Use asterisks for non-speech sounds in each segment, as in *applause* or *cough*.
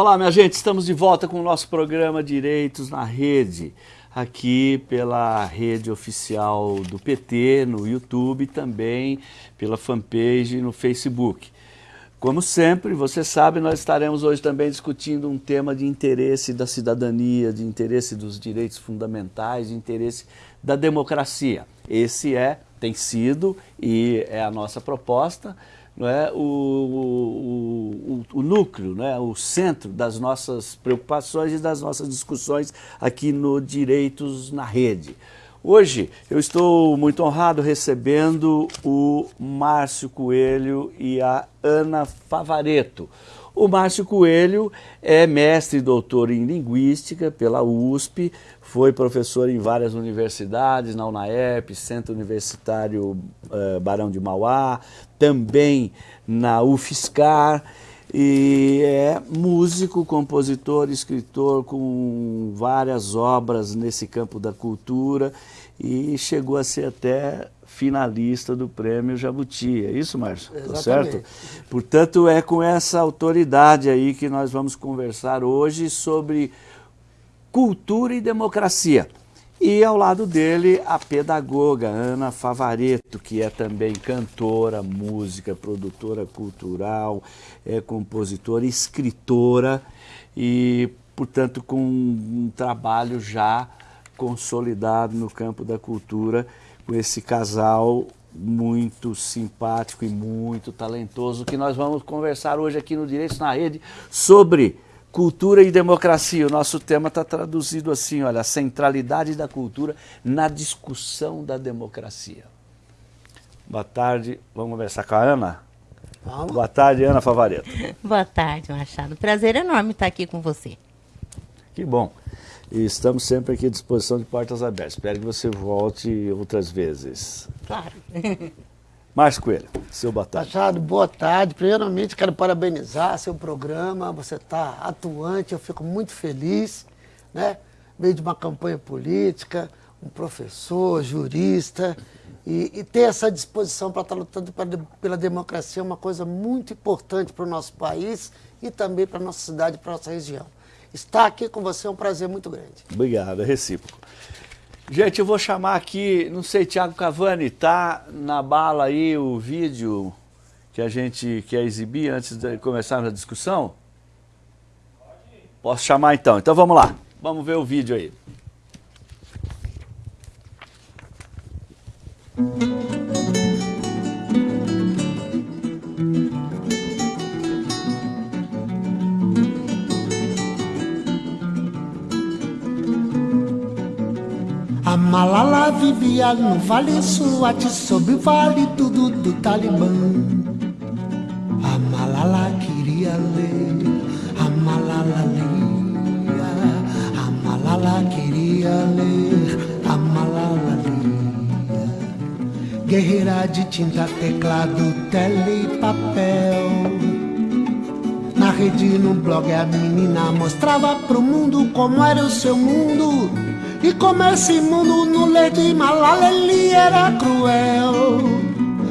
Olá, minha gente, estamos de volta com o nosso programa Direitos na Rede, aqui pela rede oficial do PT, no YouTube, também pela fanpage no Facebook. Como sempre, você sabe, nós estaremos hoje também discutindo um tema de interesse da cidadania, de interesse dos direitos fundamentais, de interesse da democracia. Esse é, tem sido e é a nossa proposta não é, o, o, o, o núcleo, não é, o centro das nossas preocupações e das nossas discussões aqui no Direitos na Rede. Hoje eu estou muito honrado recebendo o Márcio Coelho e a Ana Favareto. O Márcio Coelho é mestre e doutor em Linguística pela USP, foi professor em várias universidades, na UNAEP, Centro Universitário uh, Barão de Mauá, também na UFSCar, e é músico, compositor, escritor com várias obras nesse campo da cultura e chegou a ser até finalista do prêmio Jabuti. É isso, Márcio? Tá certo? Portanto, é com essa autoridade aí que nós vamos conversar hoje sobre cultura e democracia. E ao lado dele, a pedagoga Ana Favareto, que é também cantora, música, produtora cultural, é compositora, escritora e, portanto, com um trabalho já consolidado no campo da cultura com esse casal muito simpático e muito talentoso que nós vamos conversar hoje aqui no Direitos na Rede sobre cultura e democracia. O nosso tema está traduzido assim, olha, a centralidade da cultura na discussão da democracia. Boa tarde, vamos conversar com a Ana? Vamos. Boa tarde, Ana Favareto. *laughs* Boa tarde, Machado. Prazer enorme estar aqui com você. Que bom. E estamos sempre aqui à disposição de portas abertas. Espero que você volte outras vezes. Claro. *laughs* Márcio Coelho, seu boa tarde. Machado, boa tarde. Primeiramente, quero parabenizar seu programa. Você está atuante, eu fico muito feliz. Né? Meio de uma campanha política, um professor, jurista. E, e ter essa disposição para estar tá lutando pela democracia é uma coisa muito importante para o nosso país e também para a nossa cidade, para a nossa região. Estar aqui com você é um prazer muito grande. Obrigado, é recíproco. Gente, eu vou chamar aqui, não sei, Tiago Cavani, tá na bala aí o vídeo que a gente quer exibir antes de começarmos a discussão? Posso chamar então? Então vamos lá, vamos ver o vídeo aí. Malala vivia no Vale Suate, sob o vale tudo do Talibã. A Malala queria ler, a Malala lia, a Malala queria ler, a Malala lia. Guerreira de tinta, teclado, tele e papel. Na rede, no blog, a menina mostrava pro mundo como era o seu mundo e como esse mundo no ler de Malala ele era cruel.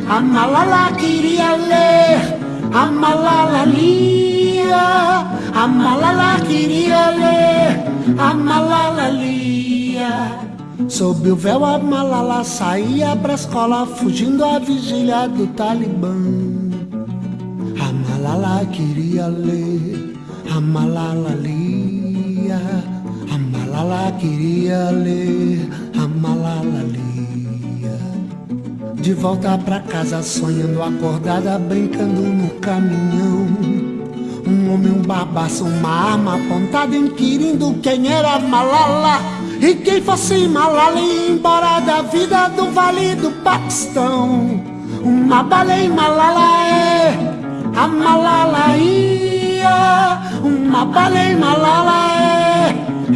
A Malala queria ler, a Malala lia. A Malala queria ler, a Malala lia. Sob o véu a Malala saía pra escola Fugindo à vigília do Talibã. A Malala queria ler, a Malala lia Malala queria ler, a Malala lia. De volta pra casa, sonhando acordada, brincando no caminhão. Um homem, um barbaço, uma arma apontada, inquirindo quem era Malala. E quem fosse Malala ia embora da vida do Vale do Paquistão. Uma baleia Malala é, a Malala ia. Uma baleia Malala é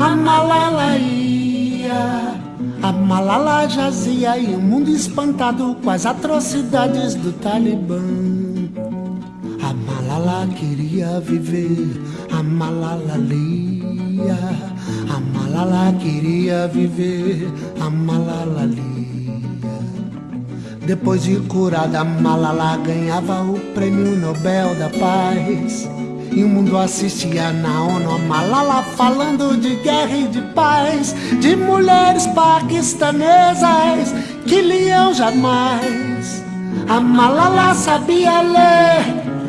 a Malala ia. A Malala jazia e o mundo espantado com as atrocidades do Talibã. A Malala queria viver, a Malala lia. A Malala queria viver, a Malala lia. Depois de curada, Malala ganhava o prêmio Nobel da Paz. E o mundo assistia na ONU a Malala falando de guerra e de paz, de mulheres paquistanesas que liam jamais. A Malala sabia ler,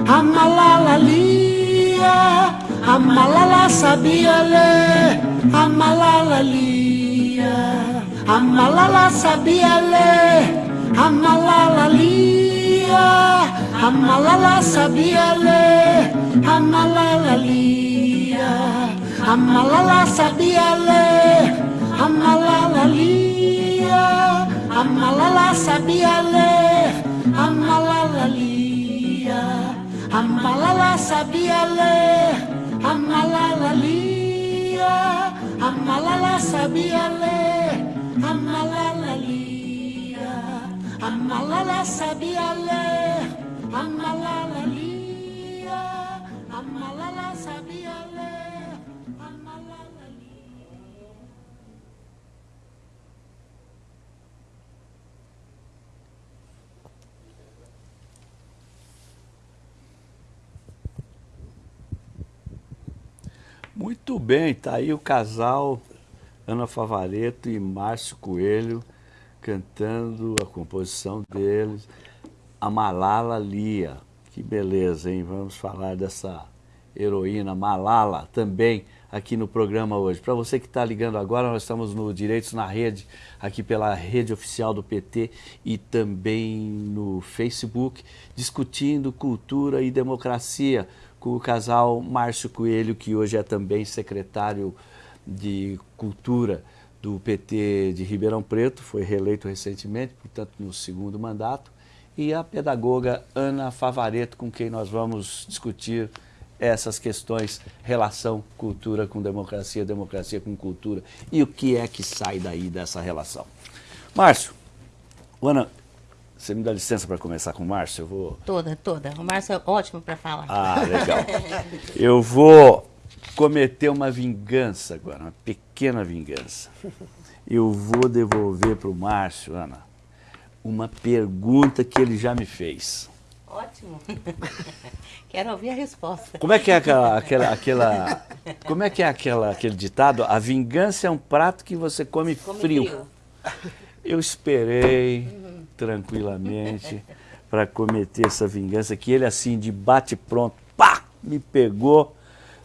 a Malala lia, a Malala sabia ler, a Malala lia, a Malala sabia ler, a Malala lia, sabia Amalala sabia le Amalala lia Amalala sabia le Amalala lia Amalala sabia le Amalala lia Amalala sabia le Amalala lia Amalala sabia le Amalala lia a Malala sabia ler, a Malala lia, a Malala sabia ler, a. Muito bem, tá aí o casal Ana Favareto e Márcio Coelho cantando a composição deles, a Malala Lia. Que beleza, hein? Vamos falar dessa heroína Malala também aqui no programa hoje. Para você que está ligando agora, nós estamos no Direitos na Rede, aqui pela rede oficial do PT e também no Facebook, discutindo cultura e democracia com o casal Márcio Coelho, que hoje é também secretário de Cultura do PT de Ribeirão Preto, foi reeleito recentemente, portanto no segundo mandato, e a pedagoga Ana Favareto, com quem nós vamos discutir essas questões, relação cultura com democracia, democracia com cultura, e o que é que sai daí dessa relação. Márcio, Ana, você me dá licença para começar com o Márcio? Eu vou... Toda, toda. O Márcio é ótimo para falar. Ah, legal. *laughs* Eu vou cometer uma vingança agora, uma pequena vingança. Eu vou devolver para o Márcio, Ana, uma pergunta que ele já me fez. Ótimo. *laughs* Quero ouvir a resposta. Como é que é aquela, aquela, aquela como é que é aquela, aquele ditado? A vingança é um prato que você come, Come frio. frio. Eu esperei tranquilamente para cometer essa vingança, que ele assim, de bate pronto, pá, me pegou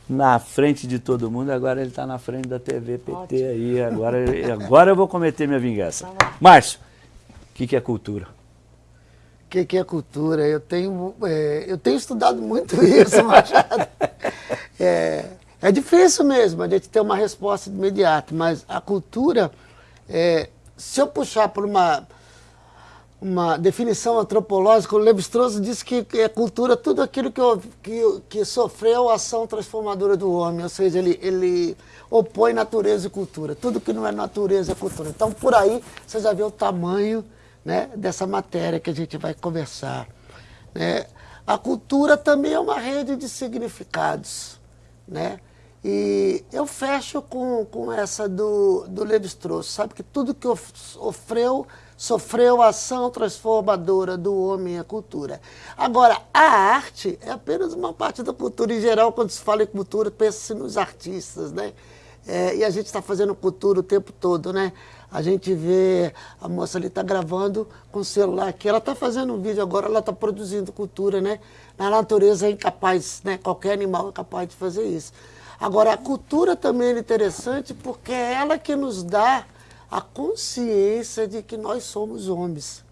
na frente de todo mundo, agora ele está na frente da TV PT Ótimo. aí, agora, agora eu vou cometer minha vingança. Lá. Márcio, o que, que é cultura? O que, que é cultura? Eu tenho, é, eu tenho estudado muito *laughs* isso, Machado. É, é difícil mesmo a gente ter uma resposta imediata, mas a cultura, é, se eu puxar por uma, uma definição antropológica, o Levi-Strauss diz que é cultura tudo aquilo que, que, que sofreu a ação transformadora do homem, ou seja, ele, ele opõe natureza e cultura. Tudo que não é natureza é cultura. Então, por aí, você já vê o tamanho né, dessa matéria que a gente vai conversar. né? A cultura também é uma rede de significados. Né? E eu fecho com, com essa do, do Levi-Strauss, sabe que tudo que of- sofreu, a ação transformadora do homem é cultura. Agora, a arte é apenas uma parte da cultura. Em geral, quando se fala em cultura, pensa-se nos artistas, né? É, e a gente está fazendo cultura o tempo todo, né? A gente vê a moça ali está gravando com o celular aqui, ela está fazendo um vídeo agora, ela está produzindo cultura, né? Na natureza é incapaz, né? Qualquer animal é capaz de fazer isso. Agora, a cultura também é interessante porque é ela que nos dá a consciência de que nós somos homens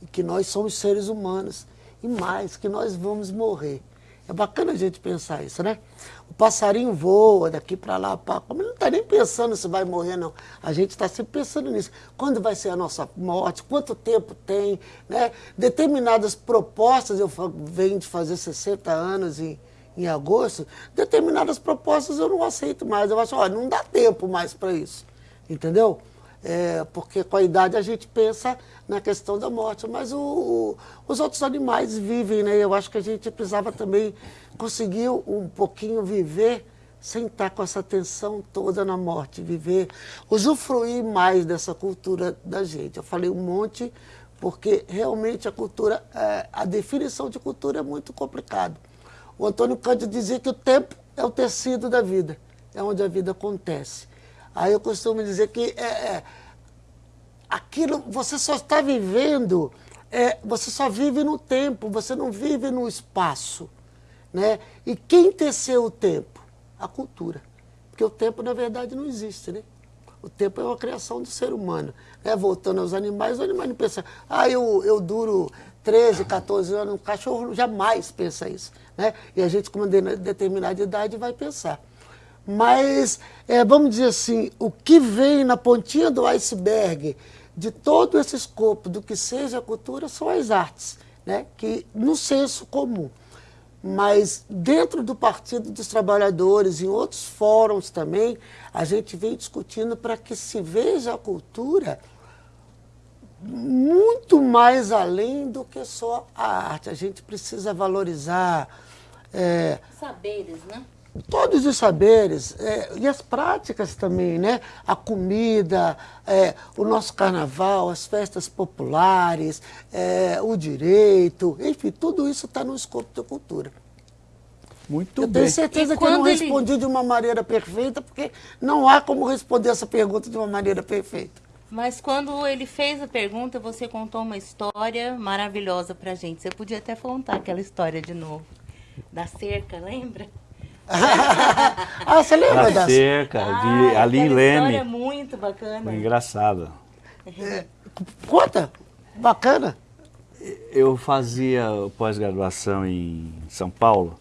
e que nós somos seres humanos e mais, que nós vamos morrer. É bacana a gente pensar isso, né? O passarinho voa daqui para lá, pá, como ele não está nem pensando se vai morrer, não. A gente está sempre pensando nisso. Quando vai ser a nossa morte? Quanto tempo tem? Né? Determinadas propostas, eu venho de fazer 60 anos em, em agosto, determinadas propostas eu não aceito mais. Eu acho, olha, não dá tempo mais para isso. Entendeu? É, porque com a idade a gente pensa na questão da morte, mas o- o- os outros animais vivem, né? Eu acho que a gente precisava também conseguir um pouquinho viver sem estar com essa tensão toda na morte, viver, usufruir mais dessa cultura da gente. Eu falei um monte porque realmente a cultura, é, a definição de cultura é muito complicado. O Antônio Cândido dizia que o tempo é o tecido da vida, é onde a vida acontece. Aí eu costumo dizer que é, é, aquilo você só está vivendo, é, você só vive no tempo, você não vive no espaço. Né? E quem teceu o tempo? A cultura. Porque o tempo, na verdade, não existe. Né? O tempo é uma criação do ser humano. Né? Voltando aos animais, o animal não pensa, ah, eu, eu duro 13, 14 anos, um cachorro jamais pensa isso. Né? E a gente, com uma determinada idade, vai pensar. Mas, é, vamos dizer assim, o que vem na pontinha do iceberg de todo esse escopo do que seja a cultura são as artes, né? que no senso comum. Mas dentro do Partido dos Trabalhadores, em outros fóruns também, a gente vem discutindo para que se veja a cultura muito mais além do que só a arte. A gente precisa valorizar. É, Saberes, né? Todos os saberes é, e as práticas também, né? A comida, é, o nosso carnaval, as festas populares, é, o direito, enfim, tudo isso está no escopo da cultura. Muito eu bem. tenho certeza e que eu não ele... respondi de uma maneira perfeita, porque não há como responder essa pergunta de uma maneira perfeita. Mas quando ele fez a pergunta, você contou uma história maravilhosa pra gente. Você podia até contar aquela história de novo. Da cerca, lembra? *laughs* ah, você lembra da cerca, de, ah, ali em Leme. história muito bacana. Foi engraçada. É, conta, bacana. Eu fazia pós-graduação em São Paulo,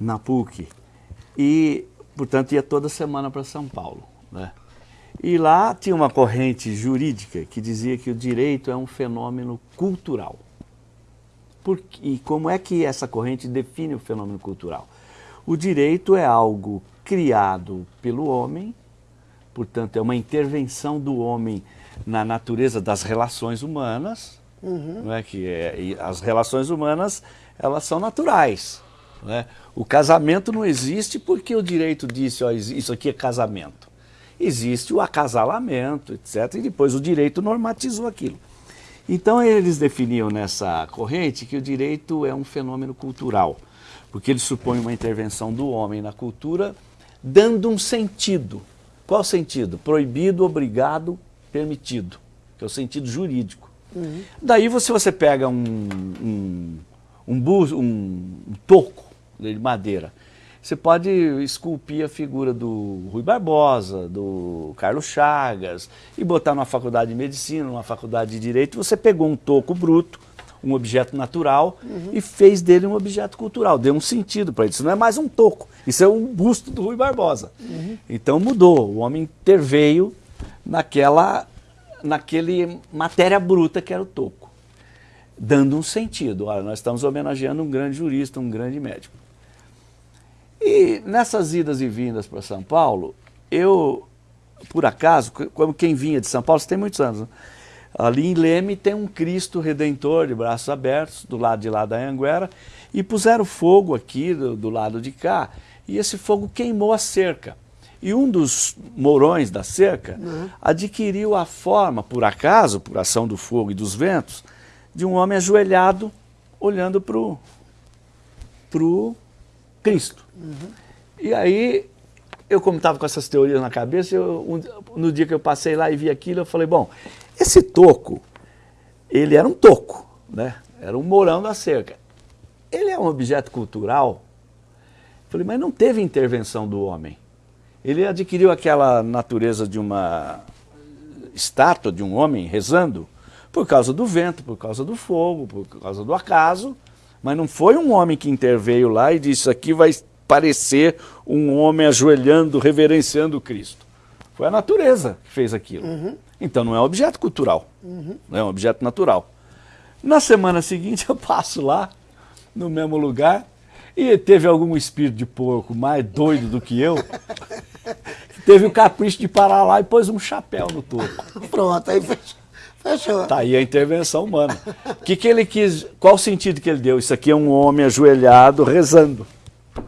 na PUC, e, portanto, ia toda semana para São Paulo. Né? E lá tinha uma corrente jurídica que dizia que o direito é um fenômeno cultural. Por, e como é que essa corrente define o fenômeno cultural? O direito é algo criado pelo homem, portanto, é uma intervenção do homem na natureza das relações humanas, uhum. não é que é, as relações humanas elas são naturais. É? O casamento não existe porque o direito disse, ó, isso aqui é casamento. Existe o acasalamento, etc. E depois o direito normatizou aquilo. Então eles definiam nessa corrente que o direito é um fenômeno cultural porque ele supõe uma intervenção do homem na cultura, dando um sentido. Qual sentido? Proibido, obrigado, permitido, que é o sentido jurídico. Uhum. Daí você, você pega um, um, um, bus, um, um toco de madeira, você pode esculpir a figura do Rui Barbosa, do Carlos Chagas, e botar numa faculdade de medicina, numa faculdade de direito, você pegou um toco bruto, um objeto natural uhum. e fez dele um objeto cultural, deu um sentido para isso. Não é mais um toco, isso é um busto do Rui Barbosa. Uhum. Então mudou, o homem interveio naquela, naquele matéria bruta que era o toco, dando um sentido. Olha, nós estamos homenageando um grande jurista, um grande médico. E nessas idas e vindas para São Paulo, eu, por acaso, como quem vinha de São Paulo, você tem muitos anos, né? Ali em Leme tem um Cristo Redentor de braços abertos, do lado de lá da Anguera, e puseram fogo aqui do, do lado de cá, e esse fogo queimou a cerca. E um dos morões da cerca uhum. adquiriu a forma, por acaso, por ação do fogo e dos ventos, de um homem ajoelhado olhando para o Cristo. Uhum. E aí, eu como estava com essas teorias na cabeça, eu, um, no dia que eu passei lá e vi aquilo, eu falei, bom, esse toco, ele era um toco, né? era um morão da cerca. Ele é um objeto cultural? Falei, mas não teve intervenção do homem. Ele adquiriu aquela natureza de uma estátua de um homem rezando por causa do vento, por causa do fogo, por causa do acaso, mas não foi um homem que interveio lá e disse, isso aqui vai parecer um homem ajoelhando, reverenciando Cristo. Foi a natureza que fez aquilo. Uhum. Então não é um objeto cultural, uhum. não é um objeto natural. Na semana seguinte *laughs* eu passo lá, no mesmo lugar, e teve algum espírito de porco mais doido do que eu, *laughs* teve o capricho de parar lá e pôs um chapéu no topo. Pronto, aí fechou. Tá aí a intervenção humana. Que, que ele quis, qual o sentido que ele deu? Isso aqui é um homem ajoelhado rezando.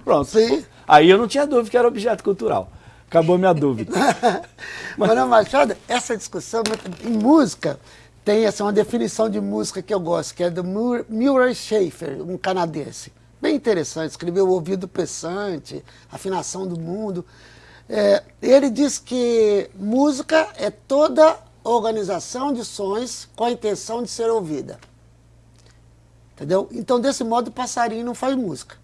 Pronto. Sim. Aí eu não tinha dúvida que era objeto cultural. Acabou minha dúvida. *laughs* Manuel Machado, essa discussão em música tem essa uma definição de música que eu gosto, que é do Murray Schafer, um canadense. bem interessante. Escreveu O Ouvido Pensante, Afinação do Mundo. É, ele diz que música é toda organização de sons com a intenção de ser ouvida. Entendeu? Então, desse modo, o passarinho não faz música.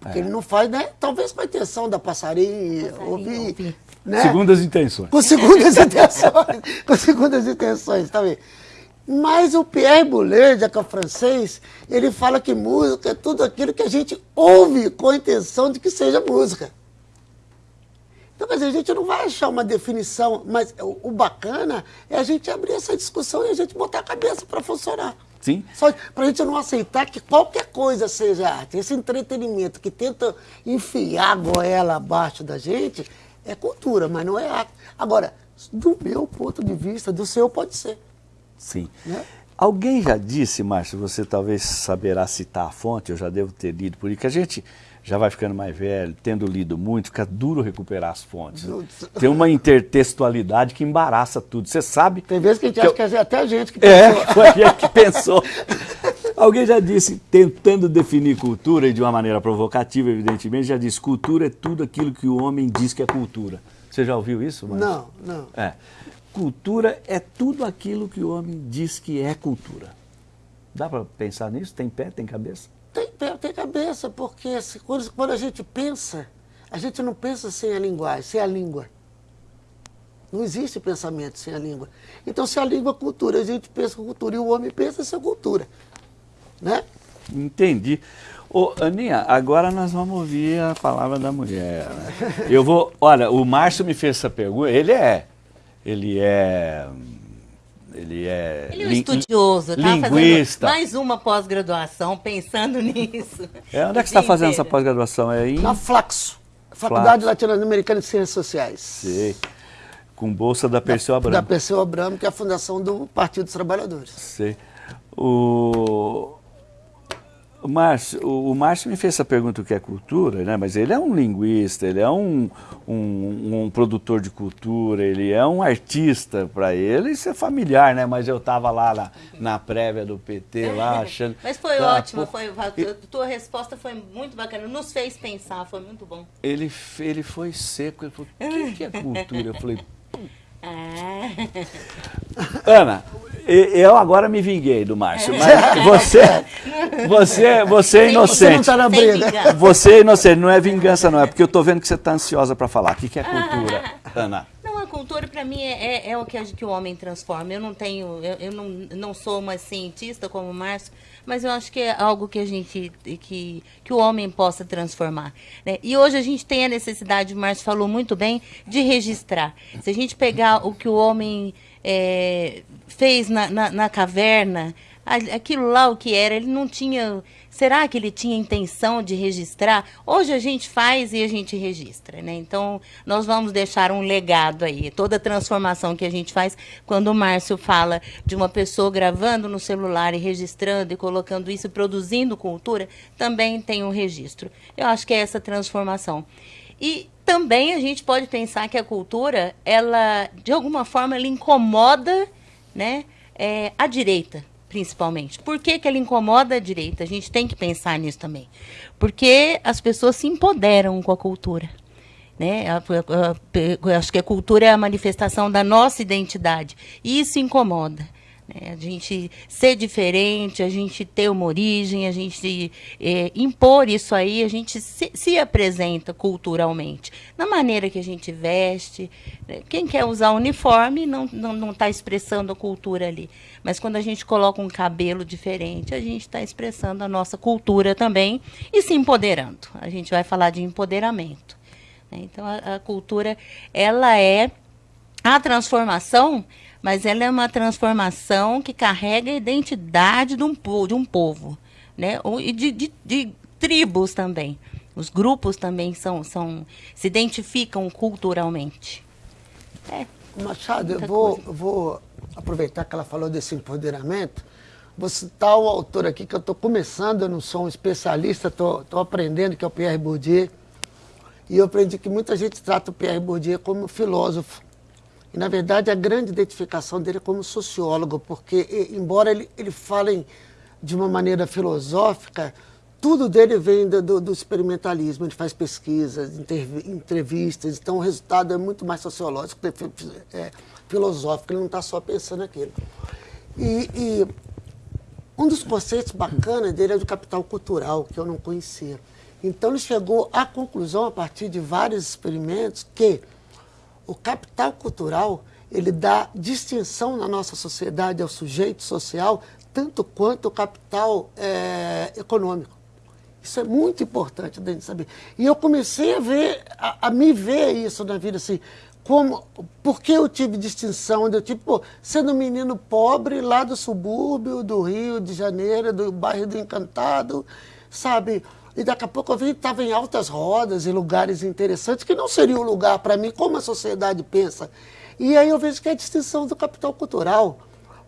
Porque é. ele não faz, né? Talvez com a intenção da passarinho, passarinho ouvir. ouvir. Né? Segundas intenções. Com segundas *laughs* intenções. com segundas intenções, tá vendo? Mas o Pierre Boulez, que é francês, ele fala que música é tudo aquilo que a gente ouve com a intenção de que seja música. Então, quer dizer, a gente não vai achar uma definição, mas o, o bacana é a gente abrir essa discussão e a gente botar a cabeça para funcionar. Sim. Só para a gente não aceitar que qualquer coisa seja arte. Esse entretenimento que tenta enfiar a goela abaixo da gente é cultura, mas não é arte. Agora, do meu ponto de vista, do seu pode ser. Sim. Né? Alguém já disse, Márcio, você talvez saberá citar a fonte, eu já devo ter lido por aí, que a gente já vai ficando mais velho, tendo lido muito, fica duro recuperar as fontes. Tem uma intertextualidade que embaraça tudo. Você sabe. Tem vezes que a gente que acha que é até a gente que é, pensou. É, *laughs* foi a gente que pensou. Alguém já disse, tentando definir cultura, e de uma maneira provocativa, evidentemente, já disse: cultura é tudo aquilo que o homem diz que é cultura. Você já ouviu isso? Márcio? Não, não. É cultura é tudo aquilo que o homem diz que é cultura. Dá para pensar nisso? Tem pé, tem cabeça? Tem tem cabeça, porque quando, quando a gente pensa, a gente não pensa sem a linguagem, sem a língua. Não existe pensamento sem a língua. Então, se a língua é cultura, a gente pensa cultura e o homem pensa sem cultura. Né? Entendi. Ô, Aninha, agora nós vamos ouvir a palavra da mulher. Né? Eu vou. Olha, o Márcio me fez essa pergunta. Ele é ele é ele é, ele é um estudioso, tá linguista. mais uma pós-graduação pensando *laughs* nisso. É, onde é que você está fazendo essa pós-graduação? É em... Na Flaxo, Faculdade Latino-Americana de Ciências Sociais. Sei. Com bolsa da Perseu Abramo. Da Perseu Abramo, que é a fundação do Partido dos Trabalhadores. Sei. O... O Márcio, o, Márcio me fez essa pergunta o que é cultura, né? mas ele é um linguista, ele é um, um, um produtor de cultura, ele é um artista para ele, isso é familiar, né? Mas eu estava lá na, na, prévia do PT, lá *laughs* achando... mas foi tá, ótimo, pô, foi, a tua resposta foi muito bacana, nos fez pensar, foi muito bom. Ele, ele foi seco, ele falou, o que, que é cultura? Eu falei... Ah. *laughs* Ana, *laughs* eu agora me vinguei do Márcio, mas você, você, você é inocente. Você não está na briga. Você é inocente, não é vingança não, é porque eu estou vendo que você está ansiosa para falar. O que, que é cultura, Ana? Não, a cultura para mim é, é, é, o que, que o homem transforma. Eu não tenho, eu, eu não, não sou uma cientista como o Márcio, mas eu acho que é algo que a gente, que, que o homem possa transformar. Né? E hoje a gente tem a necessidade, o Márcio falou muito bem, de registrar. Se a gente pegar o que o homem é, fez na, na, na, caverna, aquilo lá o que era, ele não tinha. Será que ele tinha intenção de registrar? Hoje a gente faz e a gente registra, né? Então nós vamos deixar um legado aí. Toda transformação que a gente faz, quando o Márcio fala de uma pessoa gravando no celular e registrando e colocando isso, produzindo cultura, também tem um registro. Eu acho que é essa transformação. E também a gente pode pensar que a cultura, ela, de alguma forma, ela incomoda né, é, a direita, principalmente. Por que, que ela incomoda a direita? A gente tem que pensar nisso também. Porque as pessoas se empoderam com a cultura. Né? Acho que a cultura é a manifestação da nossa identidade. E isso incomoda. Né? A gente ser diferente, a gente ter uma origem, a gente é, impor isso aí, a gente se, se, apresenta culturalmente. Na maneira que a gente veste. Né? Quem quer usar uniforme não está não, não tá expressando a cultura ali. Mas quando a gente coloca um cabelo diferente, a gente está expressando a nossa cultura também e se empoderando. A gente vai falar de empoderamento. Né? Então, a, a cultura, ela é a transformação mas ela é uma transformação que carrega a identidade de um, de um povo, né? E de, de, de tribos também. Os grupos também são, são se identificam culturalmente. É, Machado, eu vou, vou aproveitar que ela falou desse empoderamento. Vou citar o autor aqui que eu estou começando, eu não sou um especialista, estou aprendendo, que é o Pierre Bourdieu. E eu aprendi que muita gente trata o Pierre Bourdieu como filósofo. Na verdade, a grande identificação dele é como sociólogo, porque, embora ele, ele fale de uma maneira filosófica, tudo dele vem do, do, experimentalismo, ele faz pesquisas, entrevistas, então o resultado é muito mais sociológico, é, filosófico, ele não está só pensando aquilo. E, e, um dos conceitos bacanas dele é do capital cultural, que eu não conhecia. Então ele chegou à conclusão, a partir de vários experimentos, que o capital cultural ele dá distinção na nossa sociedade ao sujeito social, tanto quanto o capital é, econômico. Isso é muito importante da gente saber. E eu comecei a ver, a, a me ver isso na vida assim. Como, por que eu tive distinção? Eu tive, pô, sendo um menino pobre lá do subúrbio, do Rio de Janeiro, do bairro do Encantado, sabe? E daqui a pouco eu vi estava em altas rodas, em lugares interessantes, que não seria um lugar para mim, como a sociedade pensa. E aí eu vejo que é a distinção do capital cultural.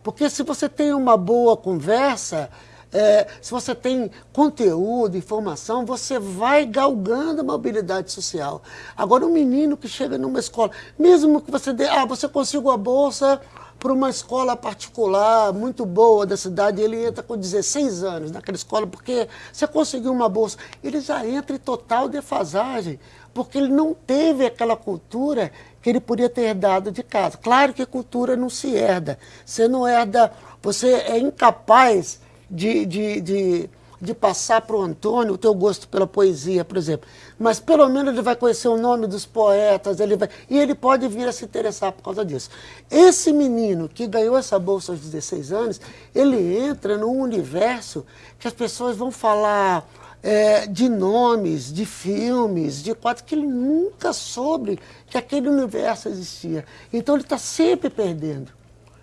Porque se você tem uma boa conversa, é, se você tem conteúdo, informação, você vai galgando a mobilidade social. Agora, um menino que chega numa escola, mesmo que você dê, ah, você consiga a bolsa para uma escola particular muito boa da cidade, ele entra com 16 anos naquela escola, porque você conseguiu uma bolsa. Ele já entra em total defasagem, porque ele não teve aquela cultura que ele podia ter herdado de casa. Claro que cultura não se herda. Você não herda, você é incapaz de, de, de, de passar para o Antônio o teu gosto pela poesia, por exemplo. Mas pelo menos ele vai conhecer o nome dos poetas, ele vai, e ele pode vir a se interessar por causa disso. Esse menino que ganhou essa bolsa aos 16 anos, ele entra num universo que as pessoas vão falar é, de nomes, de filmes, de quadros que ele nunca soube que aquele universo existia. Então ele está sempre perdendo.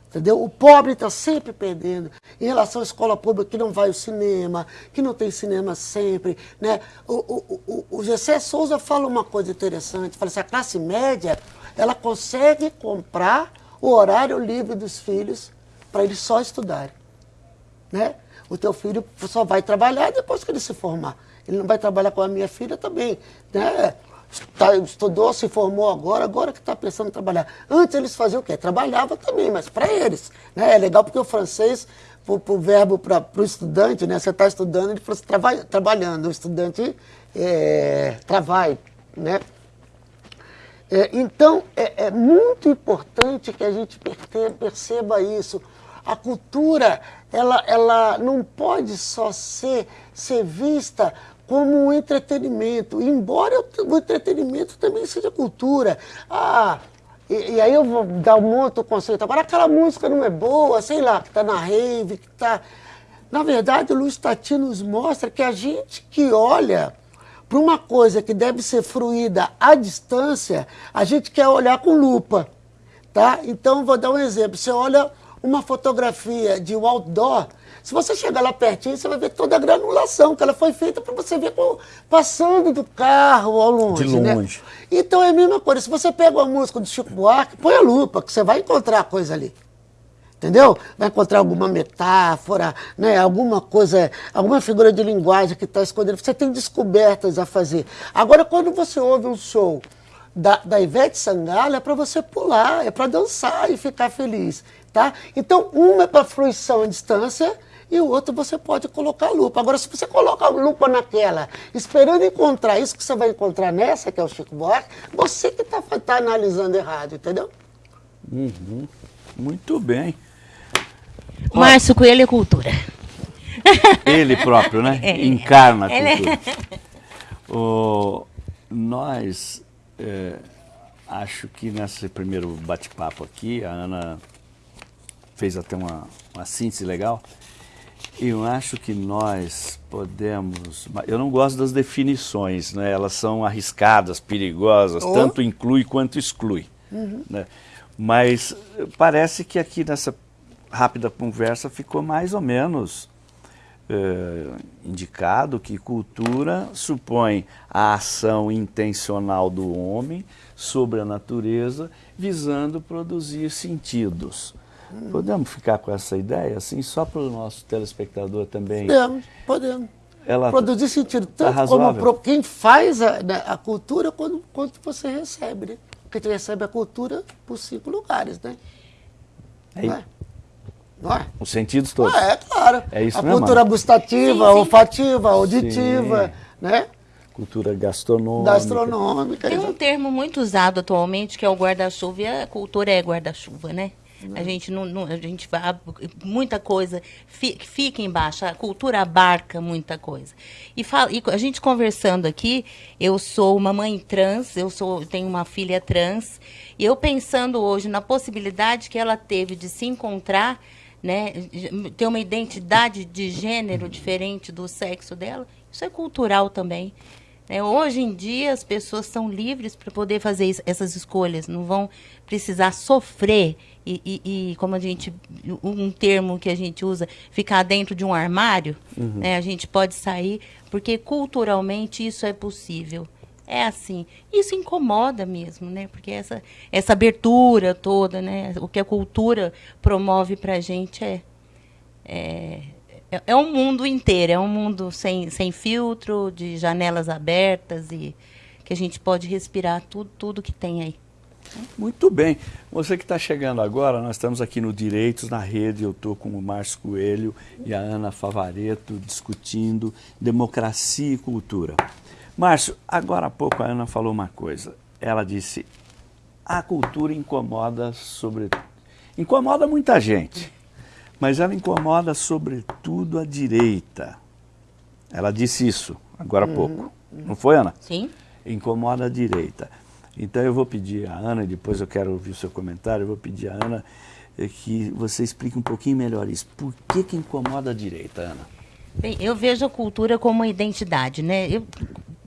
Entendeu? O pobre está sempre perdendo em relação à escola pública que não vai ao cinema, que não tem cinema sempre. Né? O, o, o, o Gessé Souza fala uma coisa interessante, fala assim, a classe média ela consegue comprar o horário livre dos filhos para eles só estudarem. Né? O teu filho só vai trabalhar depois que ele se formar. Ele não vai trabalhar com a minha filha também. Né? Tá, estudou, se formou agora, agora que está pensando em trabalhar. Antes eles faziam o quê? Trabalhava também, mas para eles. Né? É legal porque o francês, para o verbo para o estudante, né? você está estudando, ele falou assim, trabalhando. O estudante é. Né? É, então, é, é muito importante que a gente perceba isso. A cultura, ela, ela não pode só ser, ser vista como um entretenimento, embora o entretenimento também seja cultura. Ah, e, e aí eu vou dar um outro conceito. Agora, aquela música não é boa, sei lá, que está na rave, que está... Na verdade, o Luiz Tati nos mostra que a gente que olha para uma coisa que deve ser fruída à distância, a gente quer olhar com lupa. Tá? Então, vou dar um exemplo. Você olha uma fotografia de outdoor, se você chegar lá pertinho, você vai ver toda a granulação, que ela foi feita para você ver passando do carro ao longe. De né? longe. Né? Então é a mesma coisa. Se você pega uma música do Chico Buarque, põe a lupa, que você vai encontrar coisa ali. Entendeu? Vai encontrar alguma metáfora, né? alguma coisa, alguma figura de linguagem que está escondendo. Você tem descobertas a fazer. Agora, quando você ouve um show da, da Ivete Sangalo, é para você pular, é para dançar e ficar feliz. Tá? Então, uma é para fruição à distância e o outro você pode colocar lupa. Agora, se você coloca a lupa naquela, esperando encontrar isso que você vai encontrar nessa, que é o Chico Buarque, você que está tá analisando errado, entendeu? Uhum. Muito bem. Márcio Coelho é cultura. Ele próprio, né? *laughs* É. Encarna a é- cultura. *laughs* É... O, nós, é, acho que nesse primeiro bate-papo aqui, a Ana fez até uma, uma síntese legal. Eu acho que nós podemos. Eu não gosto das definições, né? elas são arriscadas, perigosas, oh. tanto inclui quanto exclui. Uhum. Né? Mas parece que aqui nessa rápida conversa ficou mais ou menos eh, indicado que cultura supõe a ação intencional do homem sobre a natureza, visando produzir sentidos. Podemos ficar com essa ideia, assim, só para o nosso telespectador também? Podemos, podemos. Ela Produzir sentido tanto tá como pro, quem faz a, né, a cultura quanto, quanto você recebe, né? Porque você recebe a cultura por cinco lugares, né? É, é? Não é? Os sentidos todos. Ah, é, claro. É isso A mesmo, cultura Ana? gustativa, Sim, sim. olfativa, auditiva, Sim. né? Cultura gastronômica. Gastronômica. Tem um termo muito usado atualmente que é o guarda-chuva e a cultura é guarda-chuva, né? A gente não, não- a gente muita coisa fi- fica embaixo, a cultura abarca muita coisa. E, fala, e a gente conversando aqui, eu sou uma mãe trans, eu sou tenho uma filha trans, e eu pensando hoje na possibilidade que ela teve de se encontrar, né, ter uma identidade de gênero diferente do sexo dela, isso é cultural também. Né? hoje em dia as pessoas são livres para poder fazer isso- essas escolhas, não vão precisar sofrer e, e- e, como a gente um termo que a gente usa, ficar dentro de um armário, né? A gente pode sair porque culturalmente isso é possível. É assim. Isso incomoda mesmo, né? Porque essa, essa abertura toda, né? O que a cultura promove para a gente é, é, é, é um mundo inteiro, é um mundo sem, sem filtro, de janelas abertas e que a gente pode respirar tudo, tudo que tem aí. Muito bem. Você que está chegando agora, nós estamos aqui no Direitos na Rede. Eu estou com o Márcio Coelho e a Ana Favareto discutindo democracia e cultura. Márcio, agora há pouco a Ana falou uma coisa. Ela disse: a cultura incomoda sobre. Incomoda muita gente, mas ela incomoda sobretudo a direita. Ela disse isso agora há pouco. Não foi, Ana? Sim? incomoda a direita. Então eu vou pedir a Ana, e depois eu quero ouvir o seu comentário, eu vou pedir a Ana eh, que você explique um pouquinho melhor isso. Por que, que incomoda a direita, Ana? Bem, eu vejo a cultura como uma identidade, né? Eu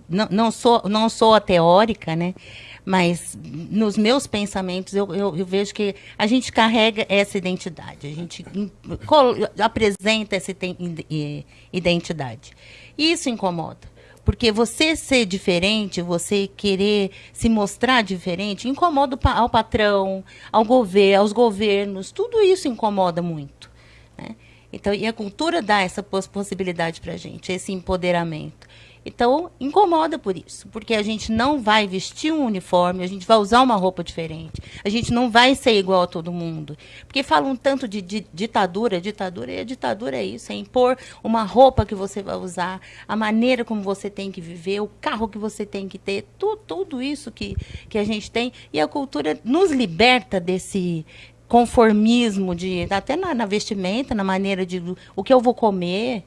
não, não sou, não sou a teórica, né? Mas nos meus pensamentos eu, eu, eu vejo que a gente carrega essa identidade, a gente apresenta essa i- identidade. Isso incomoda. Porque você ser diferente, você querer se mostrar diferente, incomoda ao patrão, ao governo, aos governos, tudo isso incomoda muito. né? Então, e a cultura dá essa poss- possibilidade para a gente, esse empoderamento. Então, incomoda por isso, porque a gente não vai vestir um uniforme, a gente vai usar uma roupa diferente, a gente não vai ser igual a todo mundo. Porque falam tanto de, di- ditadura, ditadura, e a ditadura é isso, é impor uma roupa que você vai usar, a maneira como você tem que viver, o carro que você tem que ter, tu, tudo isso que, que a gente tem. E a cultura nos liberta desse conformismo de até na, na vestimenta, na maneira de o que eu vou comer,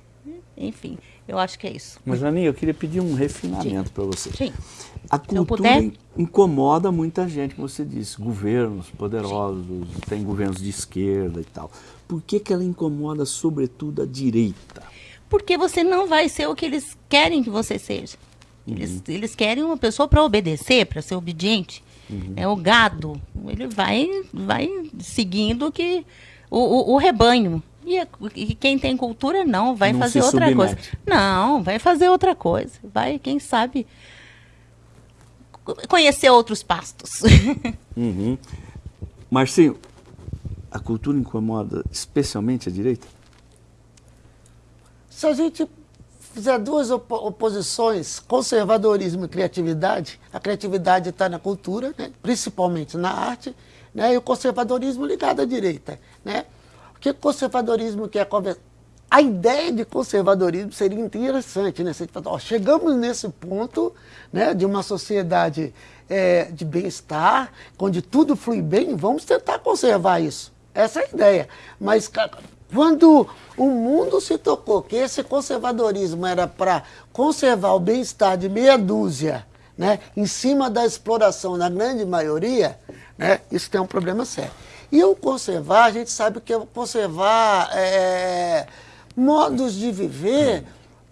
enfim, eu acho que é isso. Mas, Aninha, eu queria pedir um refinamento para você. Sim. A cultura puder. in- incomoda muita gente, como você disse, governos poderosos, tem governos de esquerda e tal. Por que, que ela incomoda, sobretudo, a direita? Porque você não vai ser o que eles querem que você seja. Eles, eles querem uma pessoa para obedecer, para ser obediente. É o gado. Ele vai, vai seguindo que o, o, o rebanho. E, e quem tem cultura não, vai Não fazer outra coisa. submete. Não, vai fazer outra coisa. Vai, quem sabe, co- conhecer outros pastos. *laughs* Uhum. Marcinho, a cultura incomoda especialmente a direita? Se a gente fizer duas opo- oposições, conservadorismo e criatividade, a criatividade está na cultura, né? principalmente na arte, né? e o conservadorismo ligado à direita. Né? Que conservadorismo quer conversar? A ideia de conservadorismo seria interessante, né? Você fala, ó, chegamos nesse ponto né, de uma sociedade eh, de bem-estar, onde tudo flui bem, vamos tentar conservar isso. Essa é a ideia. Mas quando o mundo se tocou que esse conservadorismo era para conservar o bem-estar de meia dúzia, né, em cima da exploração da grande maioria, né, isso tem um problema sério. E o conservar, a gente sabe que é conservar é, modos de viver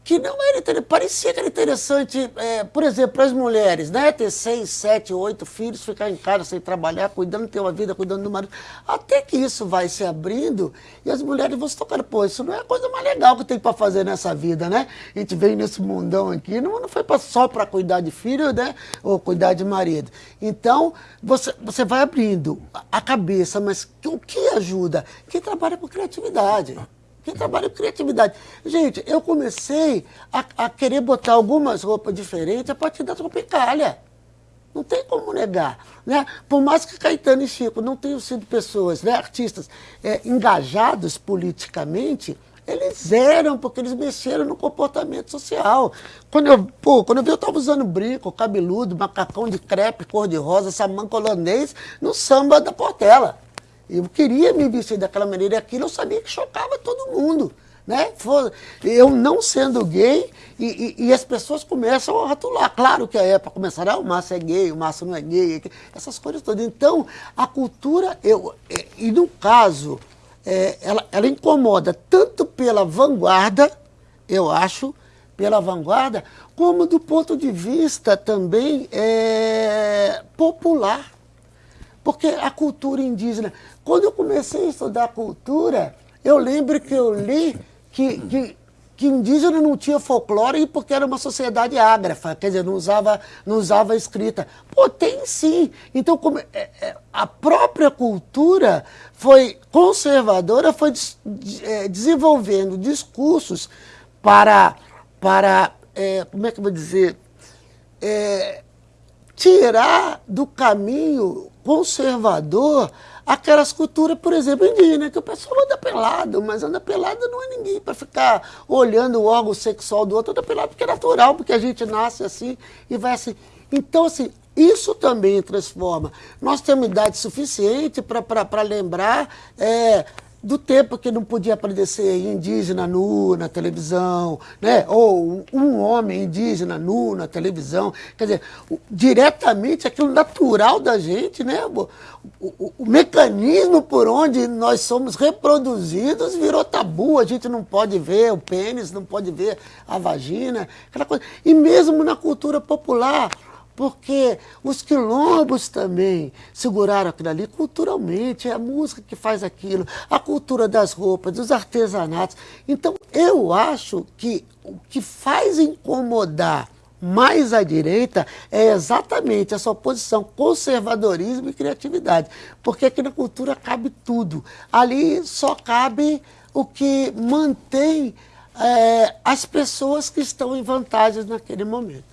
que não era interessante, parecia que era interessante, é, por exemplo, para as mulheres, né? Ter seis, sete, oito filhos, ficar em casa sem trabalhar, cuidando, ter uma vida, cuidando do marido. Até que isso vai se abrindo e as mulheres vão se tocando, pô, isso não é a coisa mais legal que tem para fazer nessa vida, né? A gente veio nesse mundão aqui, não, não foi só para cuidar de filho, né? Ou cuidar de marido. Então, você, você vai abrindo a cabeça, mas o que ajuda? Quem trabalha com criatividade. Quem trabalha com criatividade. Gente, eu comecei a, a querer botar algumas roupas diferentes a partir da tropicália. Não tem como negar. Né? Por mais que Caetano e Chico não tenham sido pessoas, né, artistas é, engajados politicamente, eles eram, porque eles mexeram no comportamento social. Quando eu, pô, quando eu vi, eu estava usando brinco, cabeludo, macacão de crepe, cor-de-rosa, samanco holandês, no samba da Portela. Eu queria me vestir daquela maneira e aquilo eu sabia que chocava todo mundo. Né? Eu não sendo gay e, e, e, as pessoas começam a ratular. Claro que a época começará, ah, o Márcio é gay, o Márcio não é gay, essas coisas todas. Então, a cultura, eu, e no caso, é, ela, ela incomoda tanto pela vanguarda, eu acho, pela vanguarda, como do ponto de vista também é, popular. Porque a cultura indígena, quando eu comecei a estudar cultura, eu lembro que eu li que, que, que indígena não tinha folclore porque era uma sociedade ágrafa, quer dizer, não usava, não usava escrita. Pô, tem sim. Então, como, é, é, a própria cultura foi conservadora, foi des, é, desenvolvendo discursos para, para é, como é que eu vou dizer, é, tirar do caminho conservador aquelas culturas, por exemplo, indígenas, que o pessoal anda pelado, mas anda pelado não é ninguém para ficar olhando o órgão sexual do outro, anda pelado porque é natural, porque a gente nasce assim e vai assim. Então, assim, isso também transforma. Nós temos idade suficiente para lembrar é, do tempo que não podia aparecer indígena nu na televisão, né? ou um homem indígena nu na televisão. Quer dizer, diretamente aquilo natural da gente, né? O, o, o, mecanismo por onde nós somos reproduzidos virou tabu. A gente não pode ver o pênis, não pode ver a vagina, aquela coisa. E mesmo na cultura popular, porque os quilombos também seguraram aquilo ali culturalmente, é a música que faz aquilo, a cultura das roupas, dos artesanatos. Então, eu acho que o que faz incomodar mais à direita é exatamente essa oposição conservadorismo e criatividade. Porque aqui na cultura cabe tudo. Ali só cabe o que mantém é, as pessoas que estão em vantagens naquele momento.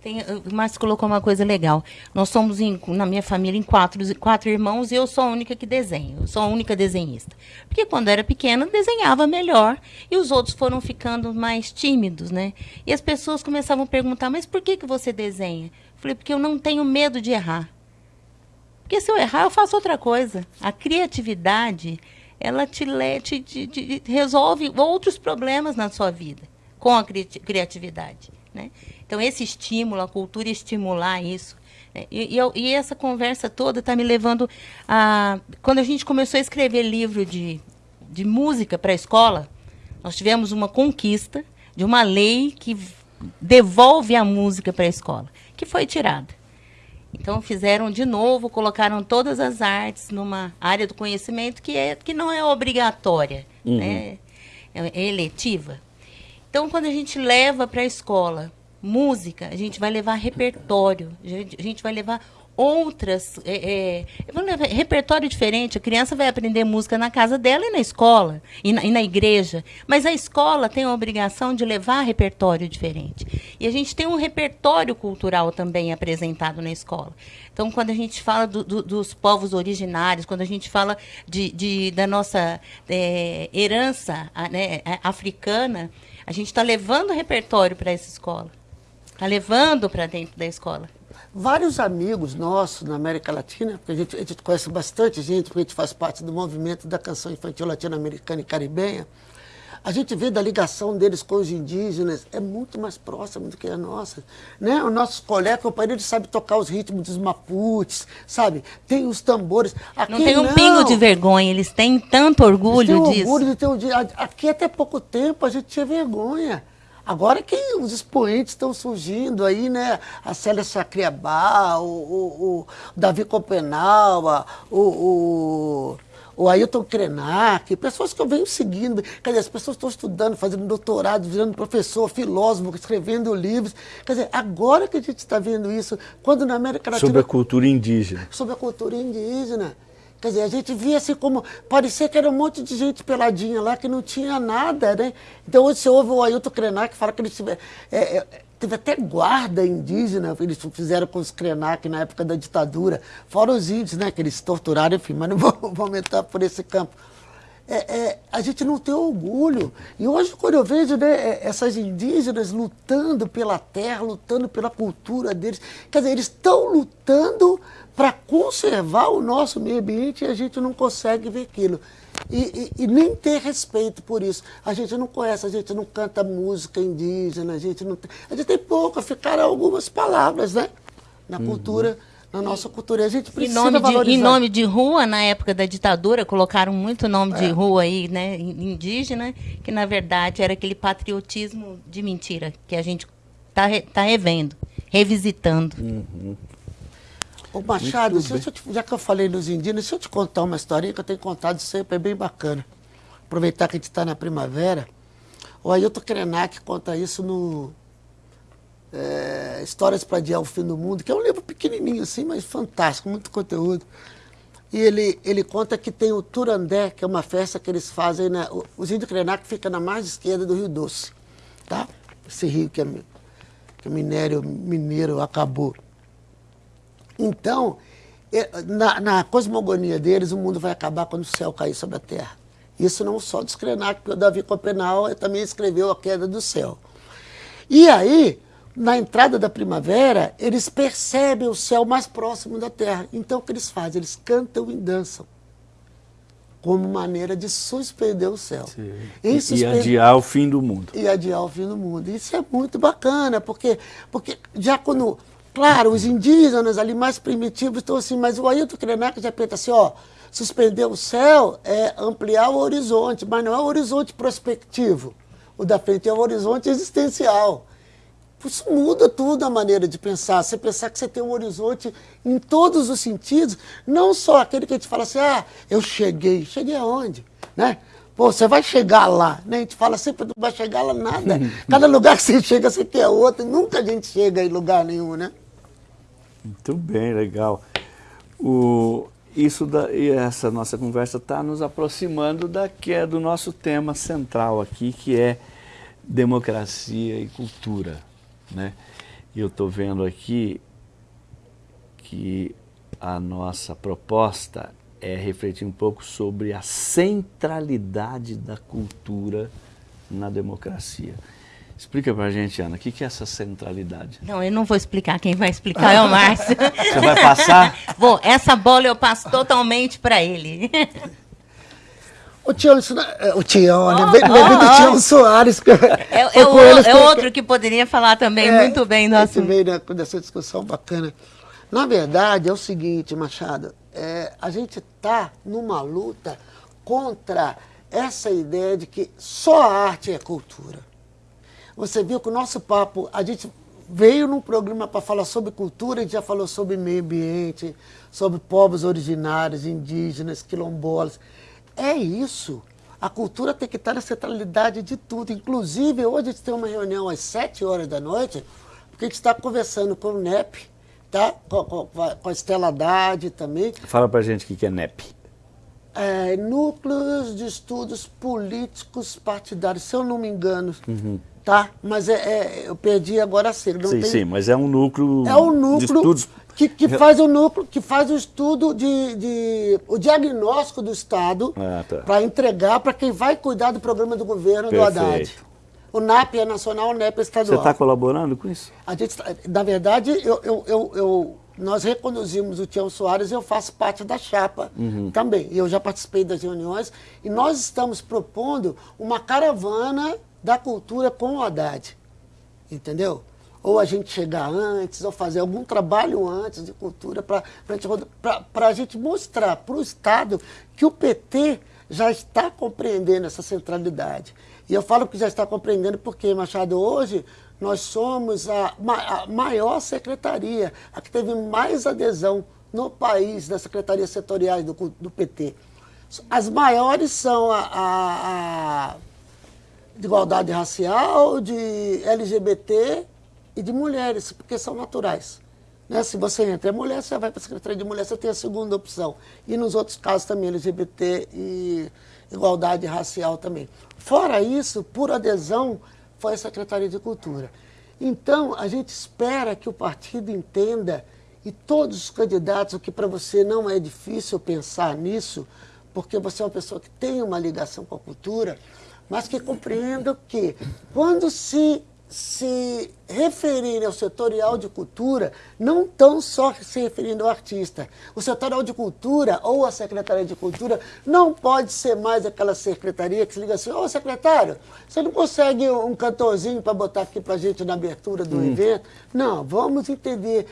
Tem, o Márcio colocou uma coisa legal. Nós somos, em, na minha família, em quatro, quatro irmãos e eu sou a única que desenho. Eu sou a única desenhista. Porque quando era pequena, desenhava melhor e os outros foram ficando mais tímidos, né? E as pessoas começavam a perguntar, mas por que, que você desenha? Eu falei, porque eu não tenho medo de errar. Porque se eu errar, eu faço outra coisa. A criatividade, ela te, te, te, te resolve outros problemas na sua vida com a cri criatividade, né? Então, esse estímulo, a cultura estimular isso. Né? E, e, eu, e, essa conversa toda está me levando a. Quando a gente começou a escrever livro de, de música para a escola, nós tivemos uma conquista de uma lei que devolve a música para a escola, que foi tirada. Então fizeram de novo, colocaram todas as artes numa área do conhecimento que, é, que não é obrigatória, uhum. né? é, é eletiva. Então quando a gente leva para a escola música, a gente vai levar repertório, a gente, vai levar outras. É, é, levar repertório diferente. A criança vai aprender música na casa dela e na escola, e na, e na, igreja. Mas a escola tem a obrigação de levar repertório diferente. E a gente tem um repertório cultural também apresentado na escola. Então, quando a gente fala do, do, dos povos originários, quando a gente fala de, de da nossa é, herança né, africana, a gente está levando repertório para essa escola. Está levando para dentro da escola. Vários amigos nossos na América Latina, porque a gente, a gente conhece bastante gente, porque a gente faz parte do movimento da canção infantil latino-americana e caribenha, a gente vê da ligação deles com os indígenas, é muito mais próximo do que a nossa. Né? Os nossos colegas, o país sabe tocar os ritmos dos maputes, sabe? Tem os tambores. Aqui, não tem um não. pingo de vergonha, eles têm tanto orgulho eles têm disso. Orgulho de ter Aqui até pouco tempo a gente tinha vergonha. Agora que os expoentes estão surgindo aí, né? A Célia Sacriabá, o, o, o Davi Copenau, o, o, o Ailton Krenak, pessoas que eu venho seguindo. Quer dizer, as pessoas estão estudando, fazendo doutorado, virando professor, filósofo, escrevendo livros. Quer dizer, agora que a gente está vendo isso, quando na América Latina... Sobre a cultura indígena. Sobre a cultura indígena. Quer dizer, a gente via assim como. Parecia que era um monte de gente peladinha lá que não tinha nada, né? Então hoje você ouve o Ailton Krenak que fala que ele tiver. É, é, teve até guarda indígena, eles fizeram com os Krenak na época da ditadura, fora os índios, né, que eles torturaram, enfim, mas não vou, *laughs* vou aumentar por esse campo. É, é, a gente não tem orgulho. E hoje, quando eu vejo né, é, essas indígenas lutando pela terra, lutando pela cultura deles, quer dizer, eles estão lutando para conservar o nosso meio ambiente e a gente não consegue ver aquilo. E, e, e, nem ter respeito por isso. A gente não conhece, a gente não canta música indígena, a gente não tem, a gente tem pouco, ficaram algumas palavras, né? Na uhum. cultura, na nossa cultura. A gente precisa em nome valorizar. De, em nome de rua, na época da ditadura, colocaram muito nome é. de rua aí, né? Indígena, que na verdade era aquele patriotismo de mentira que a gente está tá revendo, revisitando. Uhum. Ô Machado, eu te, já que eu falei nos indígenas, deixa eu te contar uma historinha que eu tenho contado sempre, é bem bacana. Aproveitar que a gente está na primavera. O Ailton Krenak conta isso no é, Histórias para Adiar o Fim do Mundo, que é um livro pequenininho assim, mas fantástico, muito conteúdo. E ele, ele conta que tem o Turandé, que é uma festa que eles fazem, né? os índios Krenak fica na margem esquerda do Rio Doce, tá? Esse rio que, é, que o minério mineiro acabou. Então, na, na, cosmogonia deles, o mundo vai acabar quando o céu cair sobre a terra. Isso não só dos Krenak, porque o Davi Copenau também escreveu A Queda do Céu. E aí, na entrada da primavera, eles percebem o céu mais próximo da terra. Então, o que eles fazem? Eles cantam e dançam como maneira de suspender o céu. E adiar o fim do mundo. E adiar o fim do mundo. Isso é muito bacana, porque, porque já quando Claro, os indígenas ali mais primitivos estão assim, mas o Ailton Krenak já pensa assim, ó, suspender o céu é ampliar o horizonte, mas não é o horizonte prospectivo. O da frente é o horizonte existencial. Isso muda tudo a maneira de pensar. Você pensar que você tem um horizonte em todos os sentidos, não só aquele que a gente fala assim, ah, eu cheguei. Cheguei aonde? Né? Pô, você vai chegar lá, né? A gente fala sempre, não vai chegar lá nada. Cada lugar que você *laughs* chega, você quer outro. Nunca a gente chega em lugar nenhum, né? Muito bem, legal. O, isso da, e essa nossa conversa está nos aproximando da que é do nosso tema central aqui, que é democracia e cultura. Né? Eu estou vendo aqui que a nossa proposta é refletir um pouco sobre a centralidade da cultura na democracia. Explica pra gente, Ana, o que, que é essa centralidade? Não, eu não vou explicar, quem vai explicar é o Márcio. *laughs* Você vai passar? Vou, essa bola eu passo totalmente para *laughs* *laughs* ele. O Tião, é, o Tião, né? Bem, oh, oh, Tião Soares. É, é, o, é outro que poderia falar também é, muito bem do assunto. Veio dessa discussão bacana. Na verdade, é o seguinte, Machado, é, a gente está numa luta contra essa ideia de que só a arte é cultura. Você viu que o nosso papo, a gente veio num programa para falar sobre cultura, a gente já falou sobre meio ambiente, sobre povos originários, indígenas, quilombolas. É isso. A cultura tem que estar na centralidade de tudo. Inclusive, hoje a gente tem uma reunião às 7 horas da noite, porque a gente está conversando com o NEP, tá? com, com, com a Estela Haddad também. Fala para gente o que é NEP. É, núcleos de Estudos Políticos Partidários, se eu não me engano. Uhum tá? Mas é, é, eu perdi agora a sigla. Sim, tem... sim, mas é um núcleo, é um núcleo de estudos... Que, que faz o núcleo, que faz o estudo de, de o diagnóstico do Estado ah, tá. para entregar para quem vai cuidar do programa do governo Perfeito. do Haddad. O NAP é nacional, o NEP é estadual. Você está colaborando com isso? A gente, tá, na verdade, eu, eu, eu, eu nós reconduzimos o Tião Soares e eu faço parte da chapa uhum. também. Eu já participei das reuniões e nós estamos propondo uma caravana da cultura com o Haddad. Entendeu? Ou a gente chegar antes, ou fazer algum trabalho antes de cultura para a gente mostrar para o Estado que o PT já está compreendendo essa centralidade. E eu falo que já está compreendendo porque, Machado, hoje nós somos a, a maior secretaria, a que teve mais adesão no país das secretarias setoriais do, do PT. As maiores são a, a, a de igualdade racial, de LGBT e de mulheres, porque são naturais. Né? Se você entra é mulher, você vai para a Secretaria de Mulher, você tem a segunda opção. E nos outros casos também, LGBT e igualdade racial também. Fora isso, por adesão, foi a Secretaria de Cultura. Então, a gente espera que o partido entenda, e todos os candidatos, o que para você não é difícil pensar nisso, porque você é uma pessoa que tem uma ligação com a cultura, mas que compreenda que quando se se referirem ao setorial de cultura, não estão só se referindo ao artista. O setorial de cultura ou a secretaria de cultura não pode ser mais aquela secretaria que se liga assim, ô secretário, você não consegue um cantorzinho para botar aqui para a gente na abertura do hum. evento? Não, vamos entender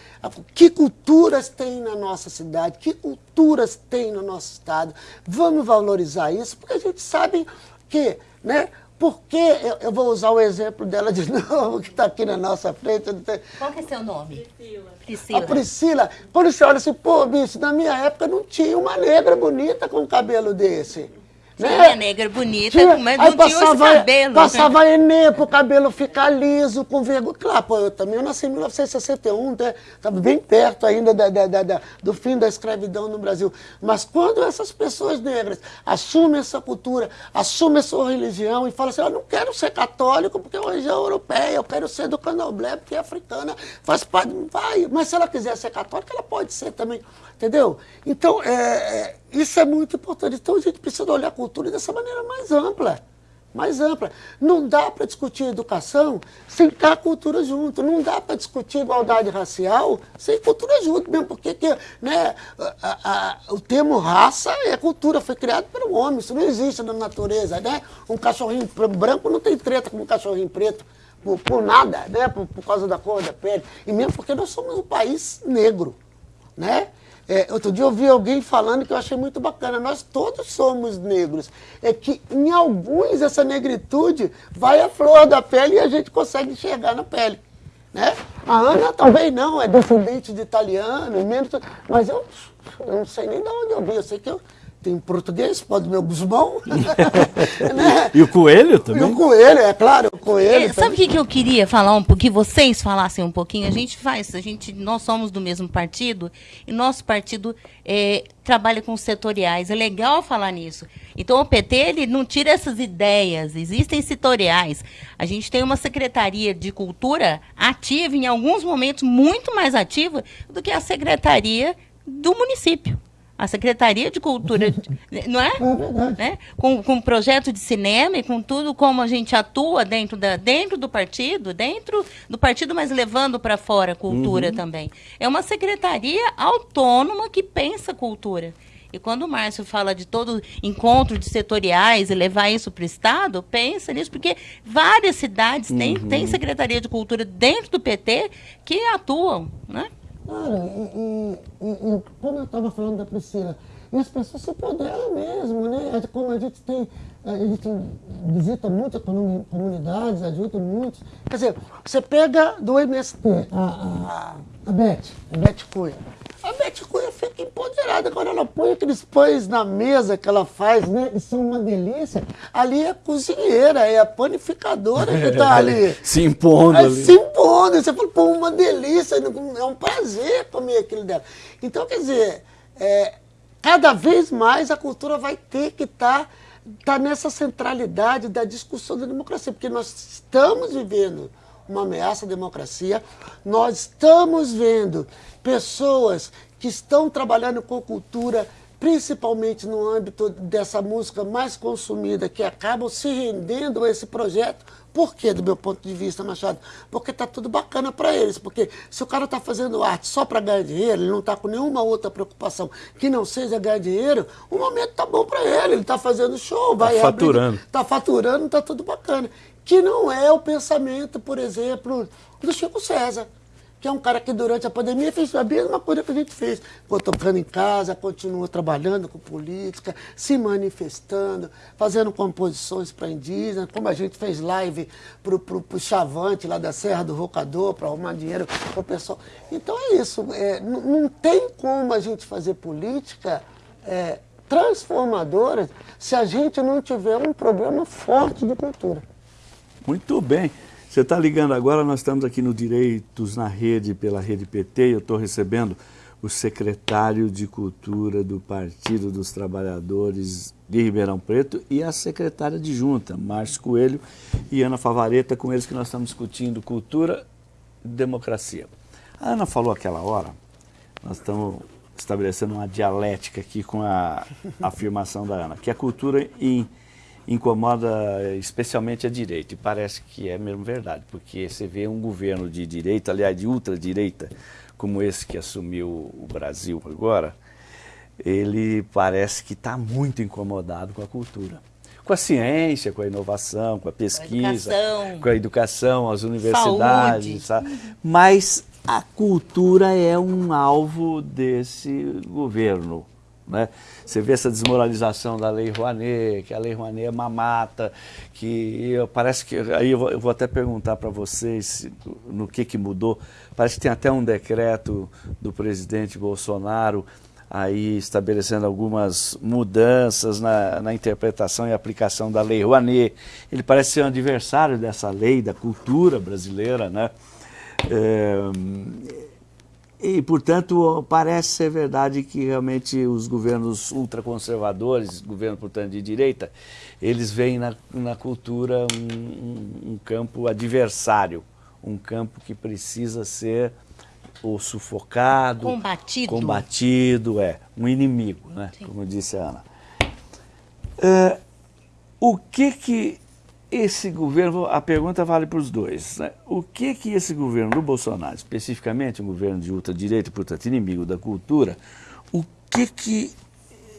que culturas tem na nossa cidade, que culturas tem no nosso estado. Vamos valorizar isso, porque a gente sabe que né, porque eu, eu, vou usar o exemplo dela de *laughs* novo, que está aqui na nossa frente. Qual que é seu nome? Priscila. Priscila. A Priscila. Quando você olha assim, pô, bicho, na minha época não tinha uma negra bonita com cabelo desse. Né? negra bonita, tinha, mas não passava, tinha os cabelos. Passava né? Enê para o cabelo ficar liso, com vergonha. Claro, pô, eu também eu nasci em 1961, estava né? bem perto ainda da, da, da, do fim da escravidão no Brasil. Mas quando essas pessoas negras assumem essa cultura, assumem a sua religião e falam assim, eu não quero ser católico porque é uma religião europeia, eu quero ser do candomblé porque é africana, faz parte, vai. Mas se ela quiser ser católica, ela pode ser também. Entendeu? Então, é, é, isso é muito importante. Então, a gente precisa olhar a cultura dessa maneira mais ampla. Mais ampla. Não dá para discutir educação sem ter a cultura junto. Não dá para discutir igualdade racial sem cultura junto, mesmo porque que, né, a, a, o termo raça é cultura, foi criado pelo homem. Isso não existe na natureza. Né? Um cachorrinho branco não tem treta com um cachorrinho preto. Por, por nada, né? Por, por causa da cor da pele. E mesmo porque nós somos um país negro. Né? É, outro dia eu vi alguém falando que eu achei muito bacana. Nós todos somos negros. É que em alguns essa negritude vai à flor da pele e a gente consegue enxergar na pele. Né? A Ana talvez não, é descendente de italiano, menos, mas eu, eu não sei nem de onde eu vi. Eu sei que eu, tem português, pode meu Guzmão. *laughs* né? E o coelho também? E o coelho, é claro, o coelho. É, sabe o que, que eu queria falar um pouquinho, vocês falassem um pouquinho? A gente faz, a gente, nós somos do mesmo partido e nosso partido é, trabalha com setoriais. É legal falar nisso. Então o PT ele não tira essas ideias, existem setoriais. A gente tem uma secretaria de cultura ativa, em alguns momentos muito mais ativa do que a secretaria do município a Secretaria de Cultura, *laughs* não é? é né? com, com projeto de cinema e com tudo como a gente atua dentro, da, dentro do partido, dentro do partido, mas levando para fora a cultura uhum. também. É uma secretaria autônoma que pensa cultura. E quando o Márcio fala de todo encontro de setoriais e levar isso para o Estado, pensa nisso, porque várias cidades uhum. têm, têm Secretaria de Cultura dentro do PT que atuam, né? Cara, e, e, e como eu estava falando da Priscila, e as pessoas se empoderam mesmo, né? É como a gente tem, a gente visita muitas comunidades, ajuda muitos. Quer dizer, você pega do MST, a, a, a Beth, a Beth Cunha. A Beth Cunha fica empoderada. Agora ela põe aqueles pães na mesa que ela faz, né? E são uma delícia. Ali é a cozinheira, é a panificadora que está ali. *laughs* se impondo. ali. Se impondo. Você fala, pô, uma delícia. É um prazer comer aquilo dela. Então, quer dizer, é, cada vez mais a cultura vai ter que estar. Tá, tá nessa centralidade da discussão da democracia, porque nós estamos vivendo uma ameaça à democracia, nós estamos vendo pessoas que estão trabalhando com cultura, principalmente no âmbito dessa música mais consumida, que acabam se rendendo a esse projeto. Por quê, do meu ponto de vista, Machado? Porque está tudo bacana para eles. Porque se o cara está fazendo arte só para ganhar dinheiro, ele não está com nenhuma outra preocupação que não seja ganhar dinheiro, o momento está bom para ele. Ele está fazendo show, vai tá faturando. Está faturando, está tudo bacana. Que não é o pensamento, por exemplo, do Chico César que é um cara que durante a pandemia fez a mesma coisa que a gente fez. Ficou tocando em casa, continua trabalhando com política, se manifestando, fazendo composições para indígenas, como a gente fez live para o Chavante lá da Serra do Rocador, para arrumar dinheiro para o pessoal. Então é isso, é, não tem como a gente fazer política é, transformadora se a gente não tiver um programa forte de cultura. Muito bem. Você está ligando agora, nós estamos aqui no Direitos na Rede, pela Rede PT, e eu estou recebendo o secretário de Cultura do Partido dos Trabalhadores de Ribeirão Preto e a secretária de junta, Márcio Coelho e Ana Favareta, com eles que nós estamos discutindo cultura democracia. A Ana falou aquela hora, nós estamos estabelecendo uma dialética aqui com a *laughs* afirmação da Ana, que a cultura in, incomoda especialmente a direita, e parece que é mesmo verdade, porque você vê um governo de direita, aliás, de ultradireita, como esse que assumiu o Brasil agora, ele parece que está muito incomodado com a cultura. Com a ciência, com a inovação, com a pesquisa, educação. com a educação, as universidades, mas a cultura é um alvo desse governo. Né? Você vê essa desmoralização da Lei Rouanet, que a Lei Rouanet é mamata, que eu, parece que. Aí eu vou, eu vou até perguntar para vocês no que, que mudou. Parece que tem até um decreto do presidente Bolsonaro aí estabelecendo algumas mudanças na, na, interpretação e aplicação da Lei Rouanet. Ele parece ser um adversário dessa lei, da cultura brasileira, né? É, e, portanto, parece ser verdade que realmente os governos ultraconservadores, governo, portanto, de direita, eles veem na, na cultura um, um, campo adversário, um campo que precisa ser ou sufocado, combatido, combatido é, um inimigo, né? como disse a Ana. É, o que que esse governo, a pergunta vale para os dois, né? o que que esse governo do Bolsonaro, especificamente um governo de ultradireita, portanto inimigo da cultura, o que que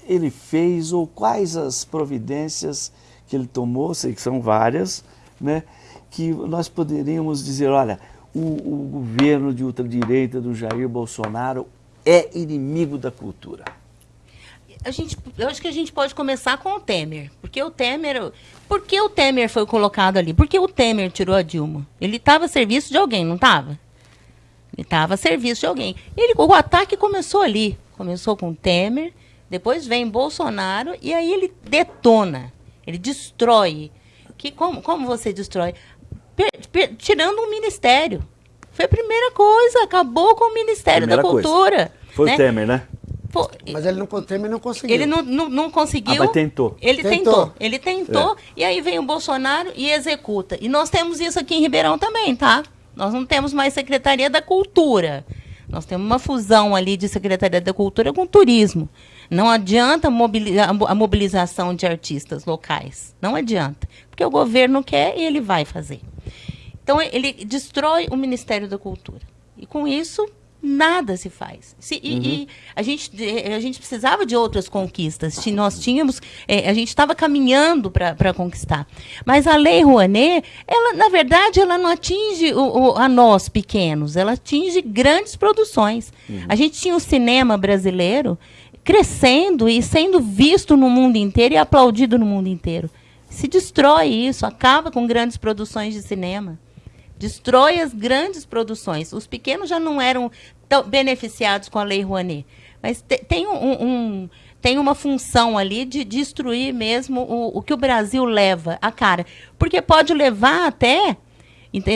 ele fez ou quais as providências que ele tomou, sei que são várias, né? que nós poderíamos dizer, olha, o, o governo de ultradireita do Jair Bolsonaro é inimigo da cultura? A gente, eu acho que a gente pode começar com o Temer. Porque o Temer. Por que o Temer foi colocado ali? Porque o Temer tirou a Dilma? Ele estava a serviço de alguém, não estava? Ele estava a serviço de alguém. Ele, o ataque começou ali. Começou com o Temer, depois vem Bolsonaro e aí ele detona. Ele destrói. Que, como, como você destrói? tirando um ministério. Foi a primeira coisa, acabou com o Ministério primeira da Cultura. Coisa. Foi né? o Temer, né? Pô, mas ele não, Temer não conseguiu. Ele não, não, não conseguiu. Ah, mas tentou. Ele tentou. tentou. Ele tentou. É. E aí vem o Bolsonaro e executa. E nós temos isso aqui em Ribeirão também, tá? Nós não temos mais Secretaria da Cultura. Nós temos uma fusão ali de Secretaria da Cultura com turismo. Não adianta a mobilização de artistas locais. Não adianta. Porque o governo quer e ele vai fazer. Então, ele destrói o Ministério da Cultura. E com isso, nada se faz. Se, e, uhum. e, a, gente, a gente precisava de outras conquistas. Se nós tínhamos, é, a gente estava caminhando para conquistar. Mas a Lei Rouanet, ela, na verdade, ela não atinge o, o, a nós pequenos, ela atinge grandes produções. Uhum. A gente tinha o cinema brasileiro crescendo e sendo visto no mundo inteiro e aplaudido no mundo inteiro. Se destrói isso, acaba com grandes produções de cinema destrói as grandes produções. Os pequenos já não eram tão beneficiados com a Lei Rouanet. Mas te, tem, um, um, tem uma função ali de destruir mesmo o, o que o Brasil leva a cara. Porque pode levar até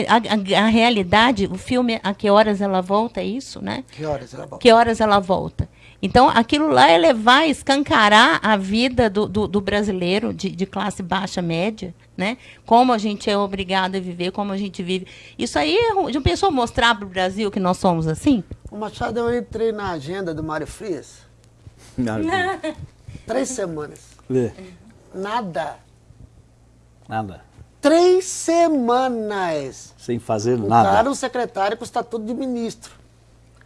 a, a, a, realidade, o filme A Que Horas Ela Volta, é isso, né? Que horas ela volta. Que horas ela volta. Então, aquilo lá é levar, escancarar a vida do, do, do brasileiro de, de, classe baixa, média, né? Como a gente é obrigado a viver, como a gente vive. Isso aí, já pensou mostrar para o Brasil que nós somos assim? O Machado, eu entrei na agenda do Mário Frias. *laughs* Três semanas. Nada. Nada. Três semanas. Sem fazer nada. Cara, o secretário com o estatuto de ministro.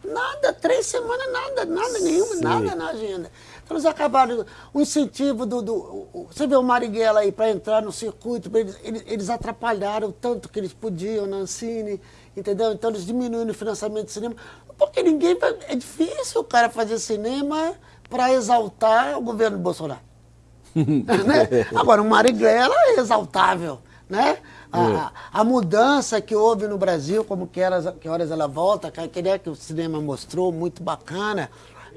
Nada, três semanas, nada, nada nenhuma, nada na agenda. Eles acabaram, o incentivo do. do você vê o Marighella aí para entrar no circuito, eles, eles, eles, atrapalharam tanto que eles podiam na Ancine, entendeu? Então eles diminuíram o financiamento do cinema, porque ninguém. É difícil o cara fazer cinema para exaltar o governo Bolsonaro. *laughs* né? Agora, o Marighella é exaltável, né? A, é. a, mudança que houve no Brasil, como que, horas, que horas ela volta, aquele que o cinema mostrou, muito bacana.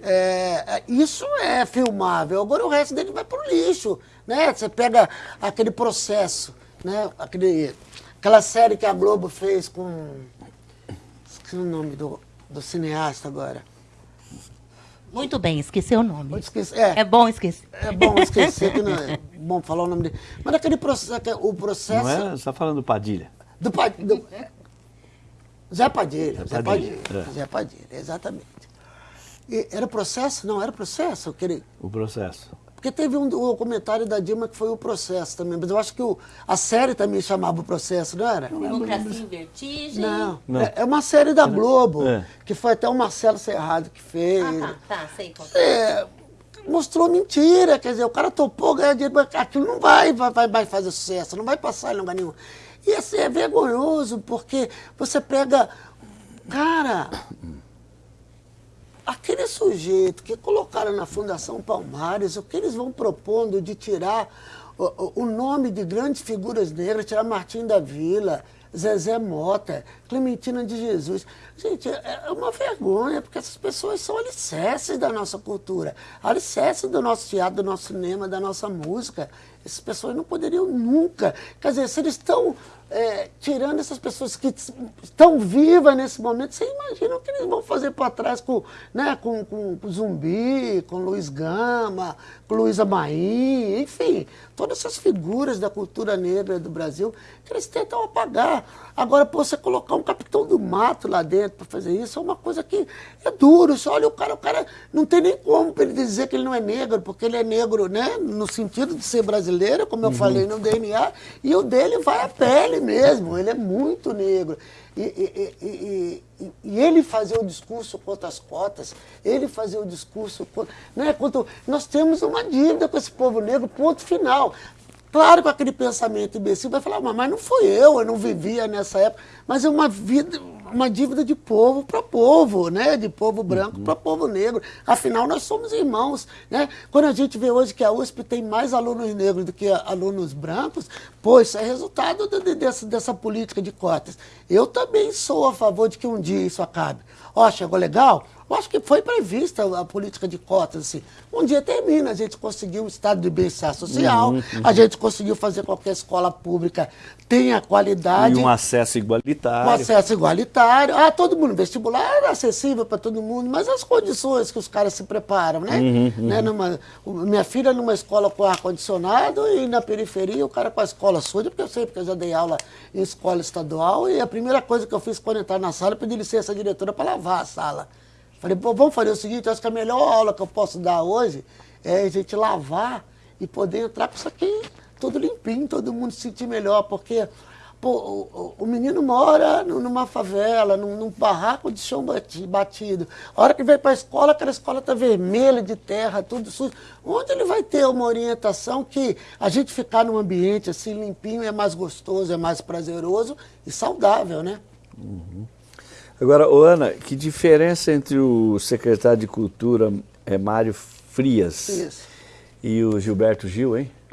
É, isso é filmável. Agora o resto dele vai pro lixo. Né? Você pega aquele processo, né? aquele, aquela série que a Globo fez com. Esqueci o nome do, do cineasta agora. Muito bem, esqueci o nome. Esqueci, é, é bom esquecer. É bom esquecer, que não é bom falar o nome dele. Mas aquele processo, o processo... Não é? Você está falando do Padilha. Do Padilha. Zé Padilha, Zé Padilha, Padilha, é. Zé Padilha, exatamente. Era processo? Não, era processo. Eu queria... O processo. Porque teve um documentário da Dilma que foi o processo também, mas eu acho que o- a série também chamava o processo, não era? Democracia em vertigem. Não, Não. É, é uma série da Globo, É. que foi até o Marcelo Serrado que fez. Ah, tá, tá, sei qual que é. É, mostrou mentira, quer dizer, o cara topou ganhar dinheiro, mas aquilo não vai, vai, vai, vai fazer sucesso, não vai passar em lugar nenhum. E assim, é vergonhoso, porque você pega. Cara, aquele sujeito que colocaram na Fundação Palmares, o que eles vão propondo de tirar o, o- nome de grandes figuras negras, tirar Martim da Vila, Zezé Mota, Clementina de Jesus. Gente, é é uma vergonha, porque essas pessoas são alicerces da nossa cultura, alicerces do nosso teatro, do nosso cinema, da nossa música. Essas pessoas não poderiam nunca. Quer dizer, se eles estão é, tirando essas pessoas que estão vivas nesse momento, você imagina o que eles vão fazer para trás com, né, com, com, com Zumbi, com Luiz Gama, Luísa Maim, enfim, todas essas figuras da cultura negra do Brasil que eles tentam apagar. Agora, pô, você colocar um capitão do mato lá dentro para fazer isso é uma coisa que é duro. Você olha o cara, o cara não tem nem como pra ele dizer que ele não é negro, porque ele é negro, né, no sentido de ser brasileiro, como eu falei no DNA, e o dele vai à pele mesmo, ele é muito negro. E, e- e- e- ele fazer o discurso contra as cotas, ele fazer o discurso contra. Né, contra nós temos uma dívida com esse povo negro, ponto final. Claro, com aquele pensamento imbecil, vai falar, "Mas- mas não fui eu, eu não vivia nessa época. Mas é uma vida, uma dívida de povo para povo, né? De povo branco para povo negro. Afinal, nós somos irmãos, né? Quando a gente vê hoje que a USP tem mais alunos negros do que alunos brancos, pô, isso é resultado de- de- dessa, dessa política de cotas. Eu também sou a favor de que um dia isso acabe. Ó, chegou legal? Eu acho que foi prevista a política de cotas, assim. Um dia termina, a gente conseguiu o estado de bem-estar social, a gente conseguiu fazer qualquer escola pública tenha qualidade. E um acesso igualitário. acesso igualitário. Ah, todo mundo, vestibular era acessível para todo mundo, mas as condições que os caras se preparam, né? Né, numa- minha filha numa escola com ar-condicionado e na periferia o cara com a escola suja, porque eu sei, porque eu já dei aula em escola estadual e a primeira coisa que eu fiz quando entrar na sala, eu pedi licença à diretora para lavar a sala. Falei, pô, vamos fazer o seguinte, acho que a melhor aula que eu posso dar hoje é a gente lavar e poder entrar com isso aqui tudo limpinho, todo mundo se sentir melhor, porque pô, o, o- menino mora nu- numa favela, num, num barraco de chão bati- batido. A hora que vem para a escola, aquela escola está vermelha de terra, tudo sujo. Onde ele vai ter uma orientação que a gente ficar num ambiente assim limpinho é mais gostoso, é mais prazeroso e saudável, né? Agora, Ana, que diferença entre o secretário de Cultura é, Mário Frias Isso. e o Gilberto Gil, hein? *laughs*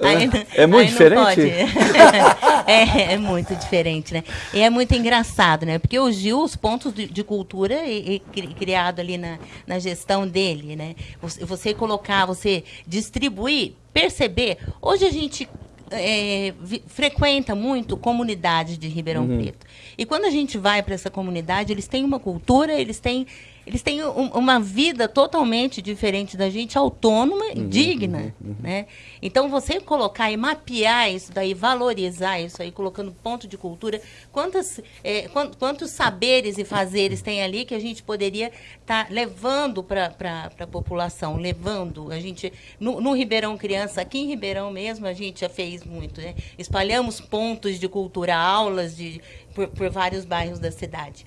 Não- É muito diferente? *laughs* é, é muito diferente, né? E é muito engraçado, né? Porque o Gil, os pontos de, de cultura e, e cri- criado ali na, na gestão dele, né? Você, você colocar, você distribuir, perceber. Hoje a gente é, vi- frequenta muito comunidades de Ribeirão Preto. E quando a gente vai para essa comunidade, eles têm uma cultura, eles têm eles têm um- uma vida totalmente diferente da gente, autônoma e digna, né? Então, você colocar e mapear isso daí, valorizar isso aí, colocando ponto de cultura, quantas, eh, quan- quantos saberes e fazeres tem ali que a gente poderia estar levando para a população, levando. A gente, no, no Ribeirão Criança, aqui em Ribeirão mesmo, a gente já fez muito, né? Espalhamos pontos de cultura, aulas de, por, por vários bairros da cidade.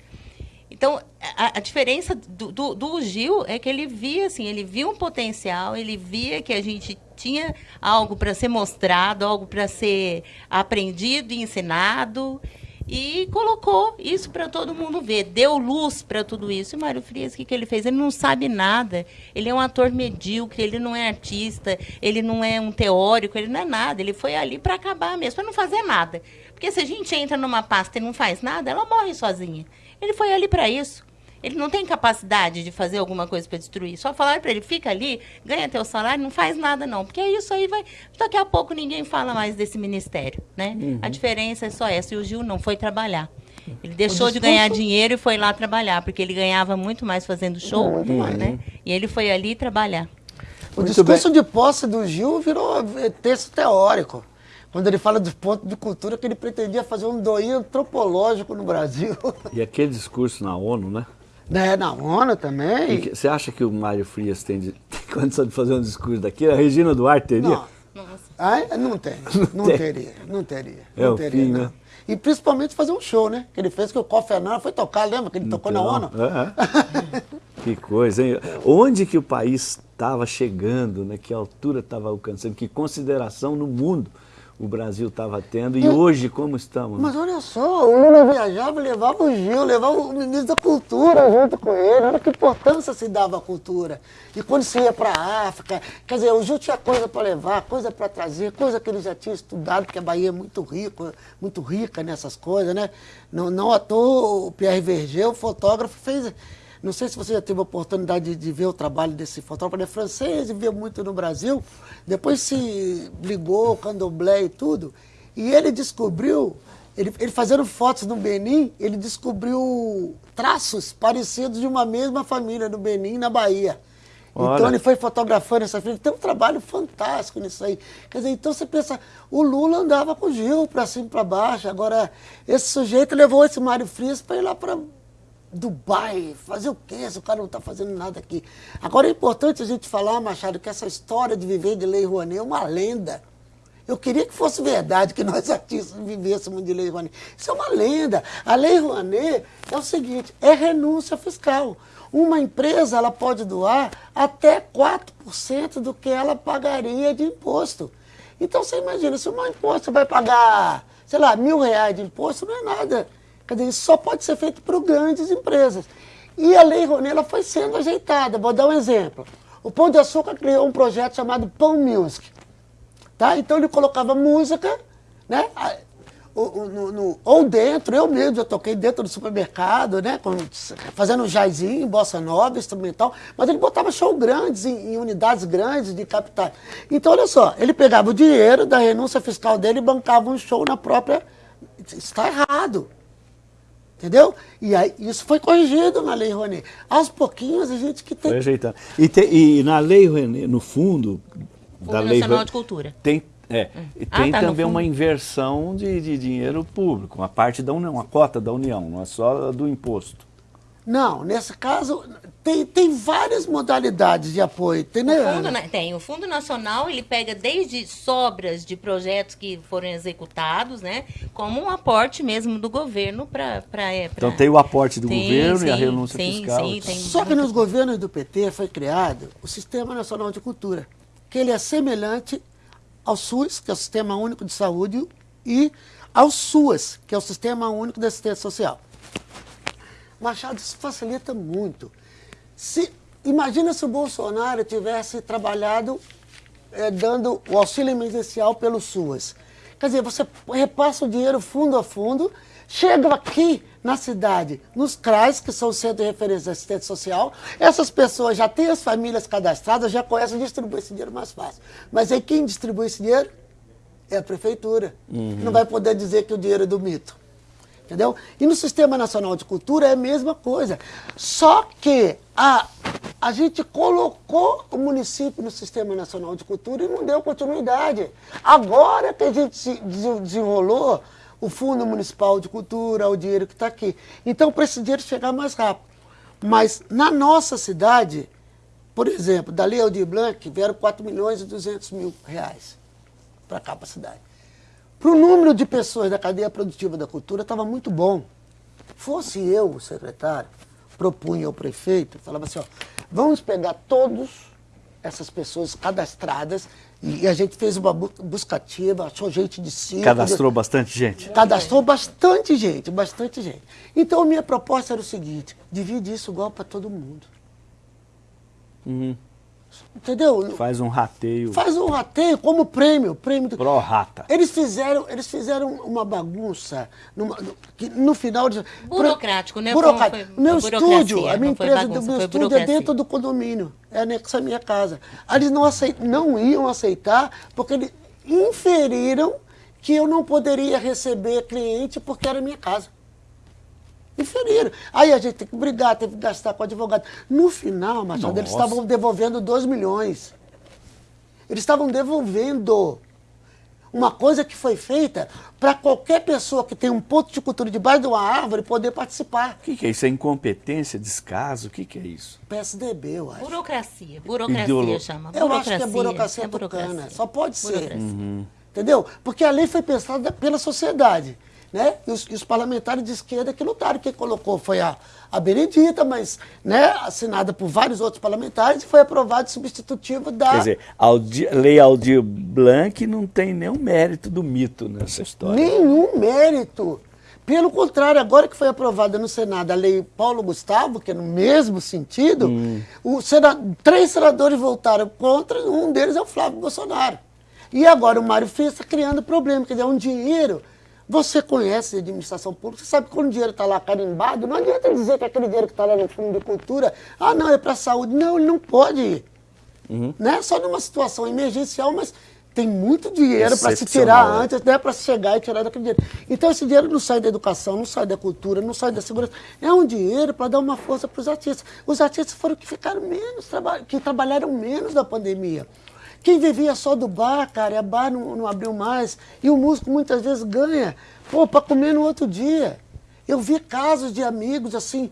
Então, a, a diferença do, do, do Gil é que ele via, assim, ele via um potencial, ele via que a gente tinha algo para ser mostrado, algo para ser aprendido e ensinado, e colocou isso para todo mundo ver, deu luz para tudo isso. E Mário Frias, o que, que ele fez? Ele não sabe nada, ele é um ator medíocre, ele não é artista, ele não é um teórico, ele não é nada, ele foi ali para acabar mesmo, para não fazer nada. Porque se a gente entra numa pasta e não faz nada, ela morre sozinha. Ele foi ali para isso. Ele não tem capacidade de fazer alguma coisa para destruir. Só falaram para ele, fica ali, ganha teu salário, não faz nada não. Porque isso aí vai... Daqui a pouco ninguém fala mais desse ministério, né? A diferença é só essa. E o Gil não foi trabalhar. Ele deixou de ganhar dinheiro e foi lá trabalhar, porque ele ganhava muito mais fazendo show, né? E ele foi ali trabalhar. O Muito discurso de posse do Gil virou eh, texto teórico. Quando ele fala dos pontos de cultura, que ele pretendia fazer um doinho antropológico no Brasil. E aquele discurso na ONU, né? Né, na ONU também. que- Você acha que o Mário Frias tem, de, *laughs* tem condição de fazer um discurso daquele? A Regina Duarte teria? Não, Nossa. ah, não tem, *laughs* não tem. teria, não teria. É não teria, fim, não. né? E principalmente fazer um show, né? Que ele fez que o Kofi Annan foi tocar, lembra que ele tocou na Então, ONU? é, é. *laughs* que coisa, hein? Onde que o país estava chegando, né? Que altura estava alcançando, que consideração no mundo o Brasil estava tendo e hoje como estamos? né? Mas olha só, o Lula viajava, levava o Gil, levava o ministro da Cultura junto com ele. Olha que importância se dava à cultura. E quando se ia para a África, quer dizer, o Gil tinha coisa para levar, coisa para trazer, coisa que ele já tinha estudado, porque a Bahia é muito rico, muito rica nessas coisas, né? Não, não à toa o Pierre Verger, o fotógrafo, fez. Não sei se você já teve a oportunidade de, ver o trabalho desse fotógrafo, ele é francês veio muito no Brasil. Depois se ligou, candomblé e tudo. E ele descobriu, ele, ele fazendo fotos no Benin, ele descobriu traços parecidos de uma mesma família no Benin, na Bahia. Então Olha. ele foi fotografando essa filha. Tem um trabalho fantástico nisso aí. Quer dizer, então você pensa, o Lula andava com o Gil para cima e para baixo. Agora, esse sujeito levou esse Mário Frias para ir lá para Dubai. Fazer o quê? Se o cara não está fazendo nada aqui. Agora é importante a gente falar, Machado, que essa história de viver de Lei Rouanet é uma lenda. Eu queria que fosse verdade que *laughs* nós artistas vivêssemos de Lei Rouanet. Isso é uma lenda. A Lei Rouanet é o seguinte, é renúncia fiscal. Uma empresa ela pode doar até 4% do que ela pagaria de imposto. Então você imagina, se uma imposto vai pagar, sei lá, mil reais de imposto, não é nada. Quer dizer, isso só pode ser feito por grandes empresas. E a Lei Rouanet ela foi sendo ajeitada. Vou dar um exemplo. O Pão de Açúcar criou um projeto chamado Pão Music. Tá? Então ele colocava música, né? a- o- o- no- no- ou dentro, eu mesmo já toquei dentro do supermercado, né? com- fazendo jazinho, bossa nova, instrumental, mas ele botava show grandes, em, em unidades grandes de capitais. Então, olha só, ele pegava o dinheiro da renúncia fiscal dele e bancava um show na própria. Está errado. Entendeu? E aí, isso foi corrigido na Lei Rouanet. Aos pouquinhos, a gente que tem Foi ajeitando. E, tem- e na lei Rouanet, no fundo da lei Nacional Rouanet, de Cultura. Tem, é, e Ah, tem tá, também uma fundo. inversão de, de dinheiro público, uma parte da União, uma cota da União, não é só do imposto. Não, nesse caso, tem, tem várias modalidades de apoio. Tem, né, O fundo, na- tem. O Fundo Nacional, ele pega desde sobras de projetos que foram executados, né? Como um aporte mesmo do governo para... Então tem o aporte do Sim, governo e a sim, renúncia sim, fiscal. sim, tem Só que nos governos do PT foi criado o Sistema Nacional de Cultura, que ele é semelhante ao SUS, que é o Sistema Único de Saúde, e ao SUAS, que é o Sistema Único de Assistência Social. Machado, isso facilita muito. Se, imagina se o Bolsonaro tivesse trabalhado eh, dando o auxílio emergencial pelo SUAS. Quer dizer, você repassa o dinheiro fundo a fundo, chega aqui na cidade, nos CRAs, que são o Centro de Referência de Assistência Social, essas pessoas já têm as famílias cadastradas, já conhecem distribuir esse dinheiro mais fácil. Mas aí quem distribui esse dinheiro é a prefeitura. Não vai poder dizer que o dinheiro é do mito. Entendeu? E no Sistema Nacional de Cultura é a mesma coisa. Só que a, a gente colocou o município no Sistema Nacional de Cultura e não deu continuidade. Agora que a gente se des- desenrolou o Fundo Municipal de Cultura, o dinheiro que está aqui. Então, para esse dinheiro chegar mais rápido. Mas na nossa cidade, por exemplo, da Lei Aldir Blanc, vieram 4 milhões e 200 mil reais para cá, para a cidade. Para o número de pessoas da cadeia produtiva da cultura, estava muito bom. Fosse eu, o secretário, propunha ao prefeito, falava assim, ó, vamos pegar todas essas pessoas cadastradas, e a gente fez uma bu- buscativa, achou gente de cinco... Cadastrou bastante gente? Cadastrou bastante gente, bastante gente. Então, a minha proposta era o seguinte, divide isso igual para todo mundo. Entendeu? Faz um rateio Faz um rateio como prêmio, prêmio do... pro rata. Eles fizeram, eles fizeram uma bagunça numa- no, que no final de Burocrático, né? Burocrático. Foi- meu estúdio, a minha empresa, bagunça, do meu estúdio é dentro do condomínio, é anexo à minha casa. Aí Eles não, aceit, não iam aceitar porque eles inferiram que eu não poderia receber cliente porque era minha casa. Inferiram. Aí a gente tem que brigar, tem que gastar com advogado. No final, Machado, eles Nossa. estavam devolvendo 2 milhões. Eles estavam devolvendo. uma coisa que foi feita para qualquer pessoa que tem um ponto de cultura debaixo de uma árvore poder participar. O que, que é isso? É incompetência, descaso? O que, que é isso? PSDB, eu acho. Burocracia. Burocracia Ideolo- chama. Eu acho burocracia. que é burocracia é tucana. burocracia. Só pode ser. Burocracia. Entendeu? Porque a lei foi pensada pela sociedade. Né? E, os, e os parlamentares de esquerda que lutaram. Quem colocou foi a, a Benedita, mas né, assinada por vários outros parlamentares e foi aprovado substitutivo da. Quer dizer, Aldi- Lei Aldir Blanc não tem nenhum mérito do mito nessa história. Nenhum mérito. Pelo contrário, agora que foi aprovada no Senado a lei Paulo Gustavo, que é no mesmo sentido, sena- três senadores votaram contra, um deles é o Flávio Bolsonaro. E agora o Mário está criando problema, quer dizer, é um dinheiro. Você conhece a administração pública, você sabe que quando o dinheiro está lá carimbado, não adianta dizer que aquele dinheiro que está lá no fundo de cultura, ah, não, é para a saúde. Não, ele não pode ir. Né? Só numa situação emergencial, mas tem muito dinheiro para se tirar Excepcional, é. antes, né? para chegar e tirar daquele dinheiro. Então esse dinheiro não sai da educação, não sai da cultura, não sai da segurança. É um dinheiro para dar uma força para os artistas. Os artistas foram que ficaram menos, que trabalharam menos na pandemia. Quem vivia só do bar, cara, a bar não, não abriu mais. E o músico muitas vezes ganha, pô, para comer no outro dia. Eu vi casos de amigos assim,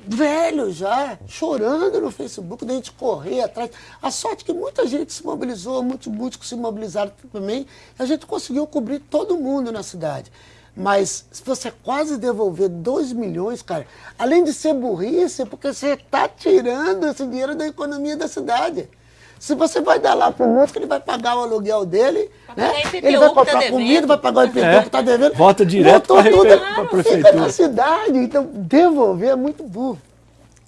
velho já, chorando no Facebook, da gente correr atrás. A sorte que muita gente se mobilizou, muitos músicos se mobilizaram também, a gente conseguiu cobrir todo mundo na cidade. Mas se você quase devolver 2 milhões, cara, além de ser burrice, é porque você está tirando esse dinheiro da economia da cidade. Se você vai dar lá pro músico, ele vai pagar o aluguel dele, né? ele vai tá comprar devendo. comida, vai pagar o IPTU É. que está devendo. Volta direto repe- pra prefeitura. fica na cidade. Então, devolver é muito burro.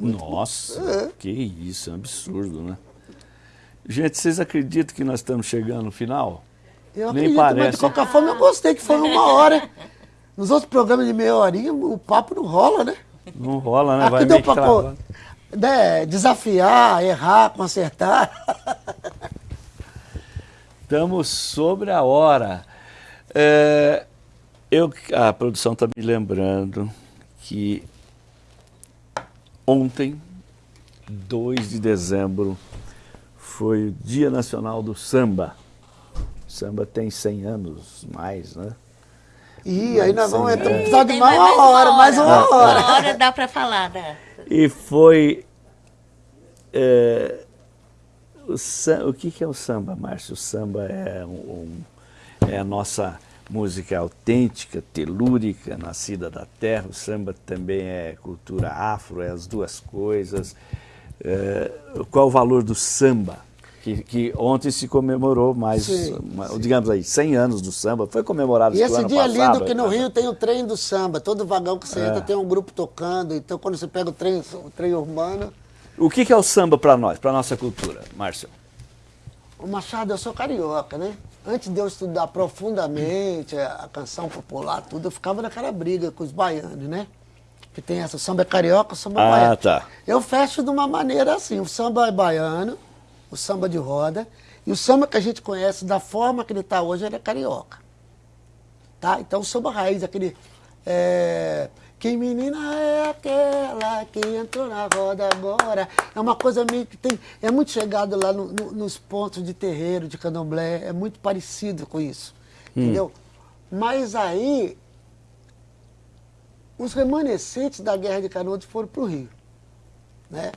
Nossa, que isso, é um absurdo, né? Gente, vocês acreditam que nós estamos chegando no final? Eu Nem acredito, mas parece. de qualquer forma eu gostei que foi uma *laughs* hora. Nos outros programas de meia horinha, o papo não rola, né? Não rola, né? Vai Aqui deu meio né, desafiar, errar, consertar. Estamos sobre a hora. É, eu, a produção está me lembrando que ontem, 2 de dezembro, foi o Dia Nacional do Samba. O samba tem 100 anos mais, né? E aí nós vamos entrar precisar de Tem mais uma hora, mais uma hora. Uma hora dá pra falar, né? E foi. é, o, o que, que é o samba, Márcio? O samba é, um- é a nossa música autêntica, telúrica, nascida da terra. O samba também é cultura afro, é as duas coisas. É, qual o valor do samba? Que, que ontem se comemorou mais, Sim, uma- digamos aí, 100 anos do samba. Foi comemorado E esse dia passado, lindo que no né? Rio tem o trem do samba. Todo vagão que você É. entra tem um grupo tocando. Então quando você pega o trem, o trem urbano. O que, que é o samba para nós, para nossa cultura, Márcio? O Machado, eu sou carioca, né? Antes de eu estudar profundamente a, canção popular, tudo, eu ficava naquela briga com os baianos, né? Que tem essa, o samba é carioca, o samba é Ah, baiano. tá. Eu fecho de uma maneira assim, o samba é baiano, o samba de roda, e o samba que a gente conhece da forma que ele está hoje, ele é carioca. Tá? Então o samba raiz, aquele... é, que menina é aquela que entrou na roda agora? É uma coisa meio que tem... É muito chegado lá no- no- nos pontos de terreiro, de candomblé. É muito parecido com isso. Entendeu? Mas aí... Os remanescentes da Guerra de Canudos foram para o Rio. Né?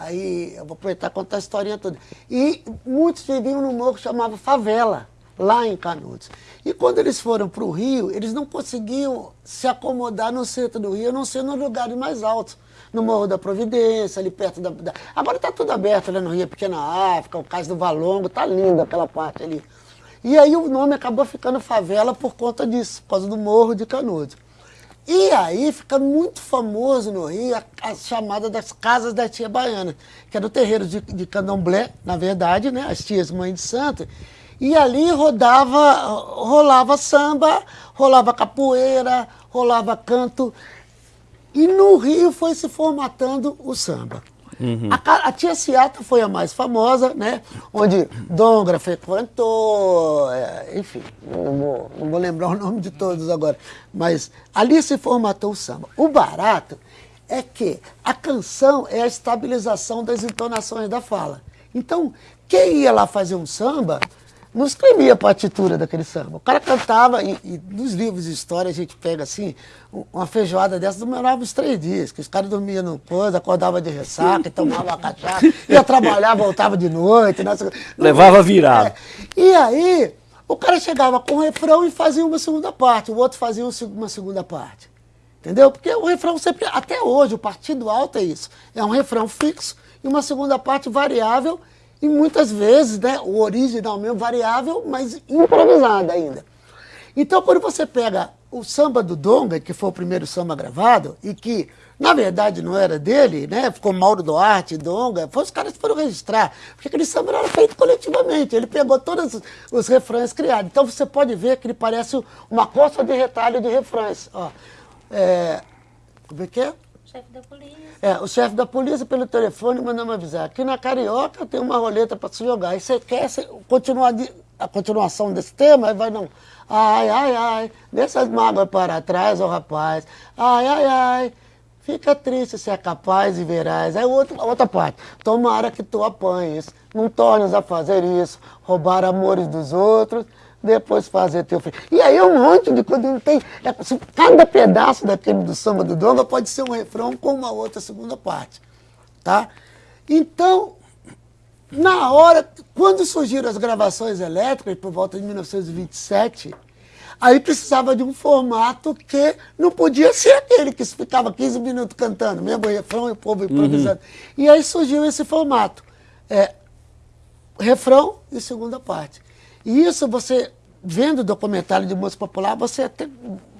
Aí eu vou aproveitar e contar a historinha toda. E muitos viviam num morro que chamava Favela, lá em Canudos. E quando eles foram para o Rio, eles não conseguiam se acomodar no centro do Rio, a não ser nos lugares mais altos. No Morro da Providência, ali perto da. da- Agora está tudo aberto né, no Rio, Pequena África, o Cais do Valongo, tá lindo aquela parte ali. E aí o nome acabou ficando favela por conta disso, por causa do Morro de Canudos. E aí fica muito famoso no Rio a, a chamada das casas da tia baiana, que era o terreiro de, de candomblé, na verdade, né? As tias mãe de santo. E ali rodava, rolava samba, rolava capoeira, rolava canto. E no Rio foi se formatando o samba. A, ca- a tia Ciata foi a mais famosa, né? Onde Dongra frequentou, é, enfim, não vou, não vou lembrar *laughs* o nome de todos agora. Mas ali se formatou o samba. O barato é que a canção é a estabilização das entonações da fala. Então, quem ia lá fazer um samba não escrevia a partitura daquele samba. O cara cantava, e, e, nos livros de história a gente pega assim, uma feijoada dessa demorava uns três dias, que os caras dormiam no coisa, acordava de ressaca, tomava cachaça, *laughs* ia trabalhar, voltava de noite. Nessa... Levava virado. É. E aí, o cara chegava com o refrão e fazia uma segunda parte, o outro fazia uma segunda parte. Entendeu? Porque o refrão sempre, até hoje, o partido alto é isso. É um refrão fixo e uma segunda parte variável e muitas vezes, né, o original mesmo variável, mas improvisada ainda. Então, quando você pega o samba do Donga, que foi o primeiro samba gravado, e que, na verdade, não era dele, né? Ficou Mauro Duarte, Donga, foi os caras que foram registrar, porque aquele samba era feito coletivamente, ele pegou todos os refrões criados. Então, você pode ver que ele parece uma costa de retalho de refrões. Ó, é, como é que é? Chefe da polícia. É, o chefe da polícia pelo telefone mandou me avisar. Aqui na Carioca tem uma roleta para se jogar. E você quer continuar a continuação desse tema? Aí vai não. Ai, ai, ai, dessas mágoas para trás, ó oh, rapaz. Ai, ai, ai, fica triste se é capaz e verás. Aí outra, outra parte. Tomara que tu apanhes, não tornes a fazer isso, roubar amores dos outros depois fazer teu filho. E aí é um monte de coisa, não tem. É, cada pedaço daquele do samba do Donga pode ser um refrão com uma outra segunda parte. Tá? Então, na hora, quando surgiram as gravações elétricas, por volta de 1927, aí precisava de um formato que não podia ser aquele que ficava 15 minutos cantando, mesmo refrão e o povo improvisando. Uhum. E aí surgiu esse formato. É, refrão e segunda parte. E isso você, vendo documentário de música popular, você até,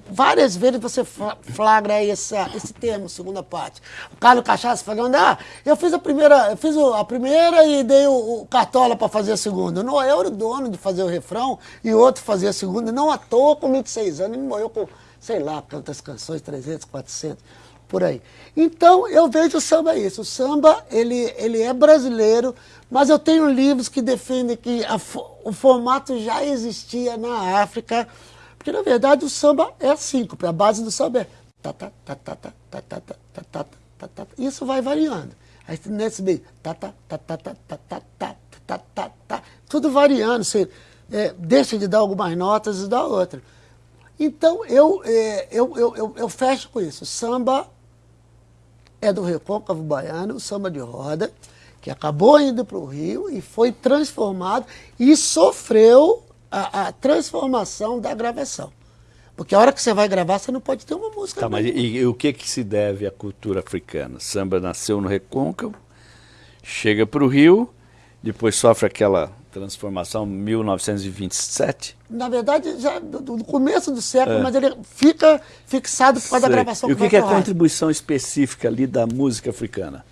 várias vezes você flagra esse, esse termo, segunda parte. O Carlos Cachaça falando, ah, eu fiz a primeira, eu fiz a primeira e dei o, o cartola para fazer a segunda. Não, eu era o dono de fazer o refrão e outro fazer a segunda. Não à toa, com 26 anos, ele morreu com, sei lá, quantas canções, 300, 400 por aí. Então, eu vejo o samba isso. O samba, ele, ele é brasileiro, mas eu tenho livros que defendem que a, o formato já existia na África, porque, na verdade, o samba é síncope, a base do samba é... Isso vai variando. Aí, nesse meio... Tudo variando. Você é, deixa de dar algumas notas e dá outra. Então, eu, é, eu, eu, eu, eu fecho com isso. Samba é do Recôncavo Baiano, samba de roda, que acabou indo para o Rio e foi transformado e sofreu a, a, transformação da gravação. Porque a hora que você vai gravar, você não pode ter uma música. Tá, mas e, e, o que, que se deve à cultura africana? Samba nasceu no Recôncavo, chega para o Rio, depois sofre aquela transformação 1927? Na verdade, já do, começo do século, é. mas ele fica fixado por causa da gravação E o que, que é a contribuição específica ali da música africana?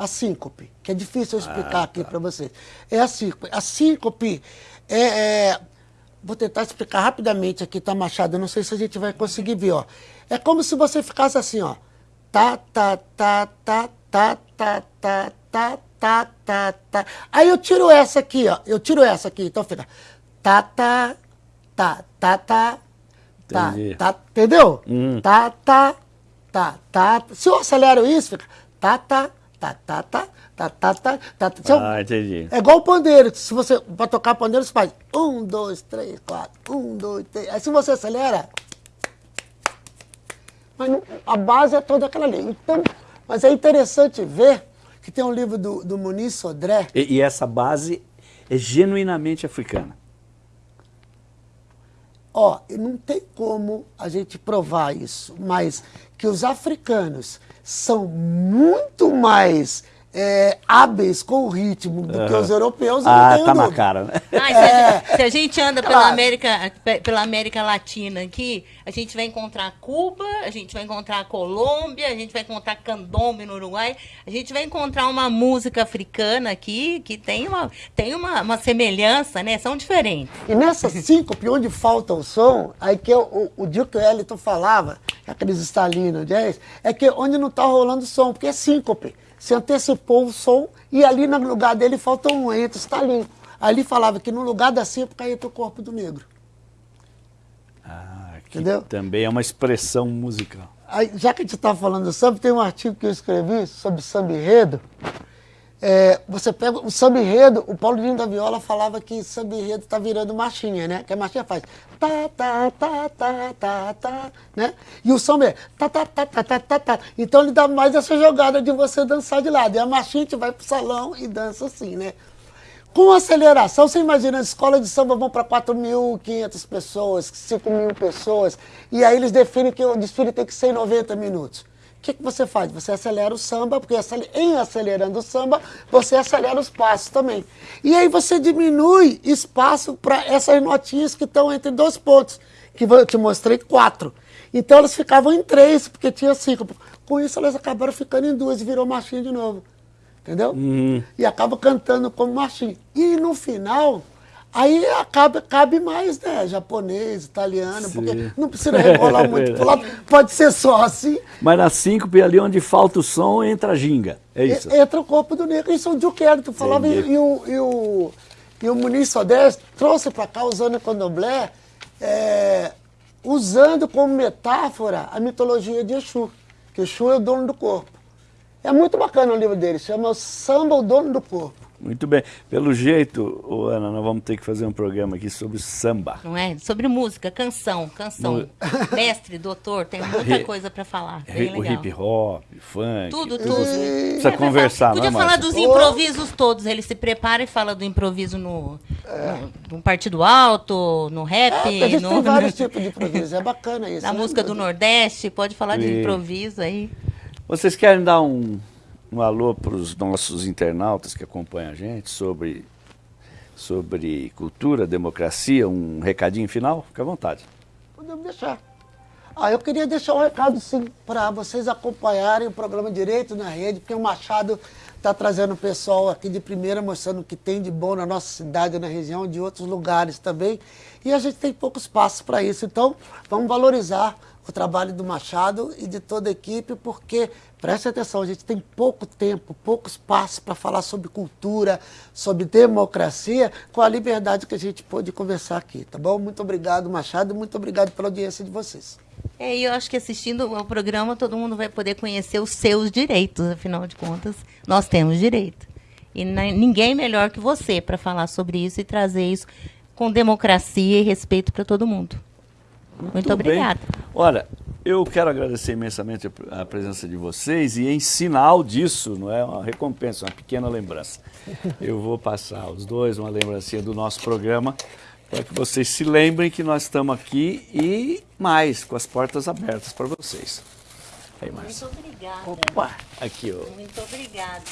A síncope, que é difícil eu explicar ah, aqui tá. para vocês. É a síncope. A síncope é, é, Vou tentar explicar rapidamente aqui, tá, Machado? Eu não sei se a gente vai conseguir ver, ó. É como se você ficasse assim, ó. Tá, tá, tá, tá, tá, tá, tá, tá, tá, tá, tá. Aí eu tiro essa aqui, ó. Eu tiro essa aqui, então fica tá, tá, tá, tá, tá, tá, tá, entendeu? Hum. Tá, tá, tá, tá. Se eu acelero isso, fica tá, tá, tá, tá, tá, tá, tá, tá, tá. tá. Ah, entendi. É igual o pandeiro. Se você, para tocar pandeiro, você faz um, dois, três, quatro, um, dois, três. Aí se você acelera, mas a base é toda aquela ali. Então, mas é interessante ver que tem um livro do, do Muniz Sodré. E, e essa base é genuinamente africana. Ó, não tem como a gente provar isso, mas que os africanos são muito mais é, hábeis com o ritmo do uhum. que os europeus. Ah, tá na cara, né? Ah, se, é. a, se, a, gente anda pela, América, pela América Latina aqui, a gente vai encontrar Cuba, a gente vai encontrar Colômbia, a gente vai encontrar Candombe no Uruguai, a gente vai encontrar uma música africana aqui que tem uma, tem uma, uma semelhança, né? São diferentes. E nessa *laughs* síncope, onde falta o som, aí que o, o Duke Ellington falava, aqueles estalinos, é que onde não está rolando som, porque é síncope se antecipou o som e ali no lugar dele faltou um ente, está limpo. Ali falava que no lugar da símbola entra o corpo do negro. Ah, que Entendeu? também é uma expressão musical. Aí, já que a gente está falando do samba, tem um artigo que eu escrevi sobre samba enredo, É, você pega o samba enredo, o Paulinho da Viola falava que samba enredo tá virando marchinha, né? Que a marchinha faz tá, tá, tá, tá, tá, tá, né? E o samba é tá, tá, tá, tá, tá, tá, tá. Então ele dá mais essa jogada de você dançar de lado. E a marchinha a gente vai pro salão e dança assim, né? Com aceleração, você imagina, as escolas de samba vão para 4.500 pessoas, 5 mil pessoas, e aí eles definem que o desfile tem que ser em 90 minutos. O que, que você faz? Você acelera o samba, porque em acelerando o samba, você acelera os passos também. E aí você diminui espaço para essas notinhas que estão entre dois pontos, que eu te mostrei quatro. Então elas ficavam em três, porque tinha cinco. Com isso elas acabaram ficando em duas e virou marchinha de novo. Entendeu? Uhum. E acaba cantando como marchinha. E no final, Aí acaba, cabe mais, né? Japonês, italiano, Sim. porque não precisa rebolar *laughs* muito pro lado, pode ser só assim. Mas na síncope, ali onde falta o som, entra a ginga. É isso. E, entra o corpo do negro. Isso é o Duque tu falava, e, e, o, e, o, e o Muniz Sodés trouxe para cá, usando o candomblé, é, usando como metáfora a mitologia de Exu, que Exu é o dono do corpo. É muito bacana o livro dele, chama Samba, o Dono do Corpo. Muito bem. Pelo jeito, Ana, nós vamos ter que fazer um programa aqui sobre samba. Não é? Sobre música, canção, canção. *laughs* Mestre, doutor, tem muita coisa para falar. Bem o hip hop, funk. Tudo, tudo. Precisa é, conversar, Podia falar dos improvisos todos. Ele se prepara e fala do improviso no, é. no, no Partido Alto, no rap. É, no, tem vários *laughs* tipos de improviso. É bacana isso. Na né? música do Nordeste, pode falar de improviso aí. Vocês querem dar um um alô para os nossos internautas que acompanham a gente sobre, sobre cultura, democracia, um recadinho final? Fique à vontade. Podemos deixar. Ah, eu queria deixar um recado, sim, para vocês acompanharem o programa Direito na Rede, porque o Machado está trazendo o pessoal aqui de primeira, mostrando o que tem de bom na nossa cidade, na região, de outros lugares também. E a gente tem pouco espaço para isso, então vamos valorizar o trabalho do Machado e de toda a equipe, porque, preste atenção, a gente tem pouco tempo, pouco espaço para falar sobre cultura, sobre democracia, com a liberdade que a gente pôde conversar aqui, tá bom? Muito obrigado, Machado, e muito obrigado pela audiência de vocês. É, e eu acho que assistindo ao programa todo mundo vai poder conhecer os seus direitos, afinal de contas, nós temos direito. E ninguém melhor que você para falar sobre isso e trazer isso com democracia e respeito para todo mundo. Muito, Muito obrigada. Olha, eu quero agradecer imensamente a presença de vocês e em sinal disso, não é uma recompensa, uma pequena lembrança. Eu vou passar os dois uma lembrancinha do nosso programa para que vocês se lembrem que nós estamos aqui e mais, com as portas abertas para vocês. Aí, Muito obrigada. Opa, aqui, ó. Muito obrigada.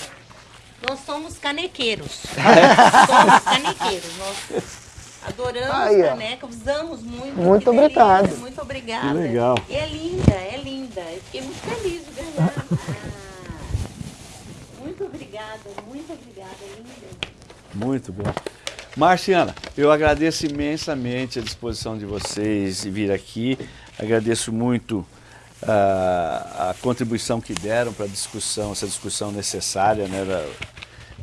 Nós somos canequeiros. *laughs* somos canequeiros. Nós Adoramos Aí, caneca, usamos muito. Muito obrigado. Delícia, muito obrigada. Que legal. E é linda, é linda. Eu fiquei muito feliz de ganhar. Ah, *laughs* muito obrigada, muito obrigada, linda. Muito bom. Marciana, eu agradeço imensamente a disposição de vocês de vir aqui. Agradeço muito a, ah, a contribuição que deram para a discussão, essa discussão necessária né, da,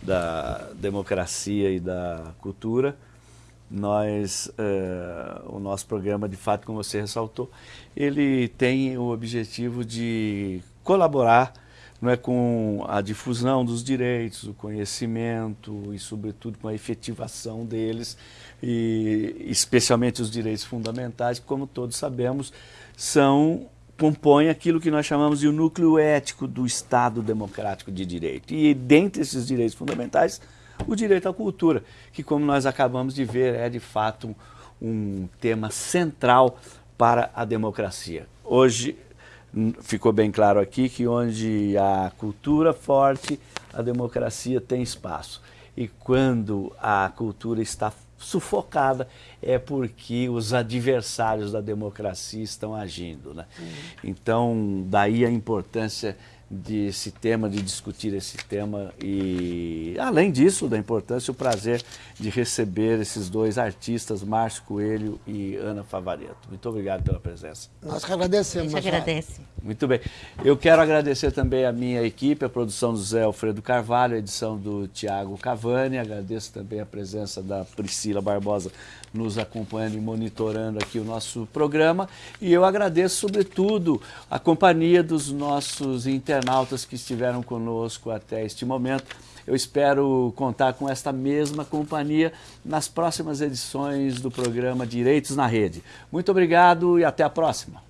da democracia e da cultura nós, uh, o nosso programa, de fato, como você ressaltou, ele tem o objetivo de colaborar não é, com a difusão dos direitos, o conhecimento e, sobretudo, com a efetivação deles, e especialmente os direitos fundamentais, que, como todos sabemos, são compõem aquilo que nós chamamos de o núcleo ético do Estado democrático de direito. E dentre esses direitos fundamentais o direito à cultura, que como nós acabamos de ver é de fato um, um tema central para a democracia. Hoje ficou bem claro aqui que onde há cultura forte, a democracia tem espaço. E quando a cultura está sufocada é porque os adversários da democracia estão agindo. Né? Uhum. Então, daí a importância desse tema, de discutir esse tema e, além disso, da importância e o prazer de receber esses dois artistas, Márcio Coelho e Ana Favareto. Muito obrigado pela presença. Nós que agradecemos. A gente agradece. Muito bem. Eu quero agradecer também a minha equipe, a produção do Zé Alfredo Carvalho, a edição do Tiago Cavani, agradeço também a presença da Priscila Barbosa nos acompanhando e monitorando aqui o nosso programa e eu agradeço, sobretudo, a companhia dos nossos internautas que estiveram conosco até este momento. Eu espero contar com esta mesma companhia nas próximas edições do programa Direitos na Rede. Muito obrigado e até a próxima.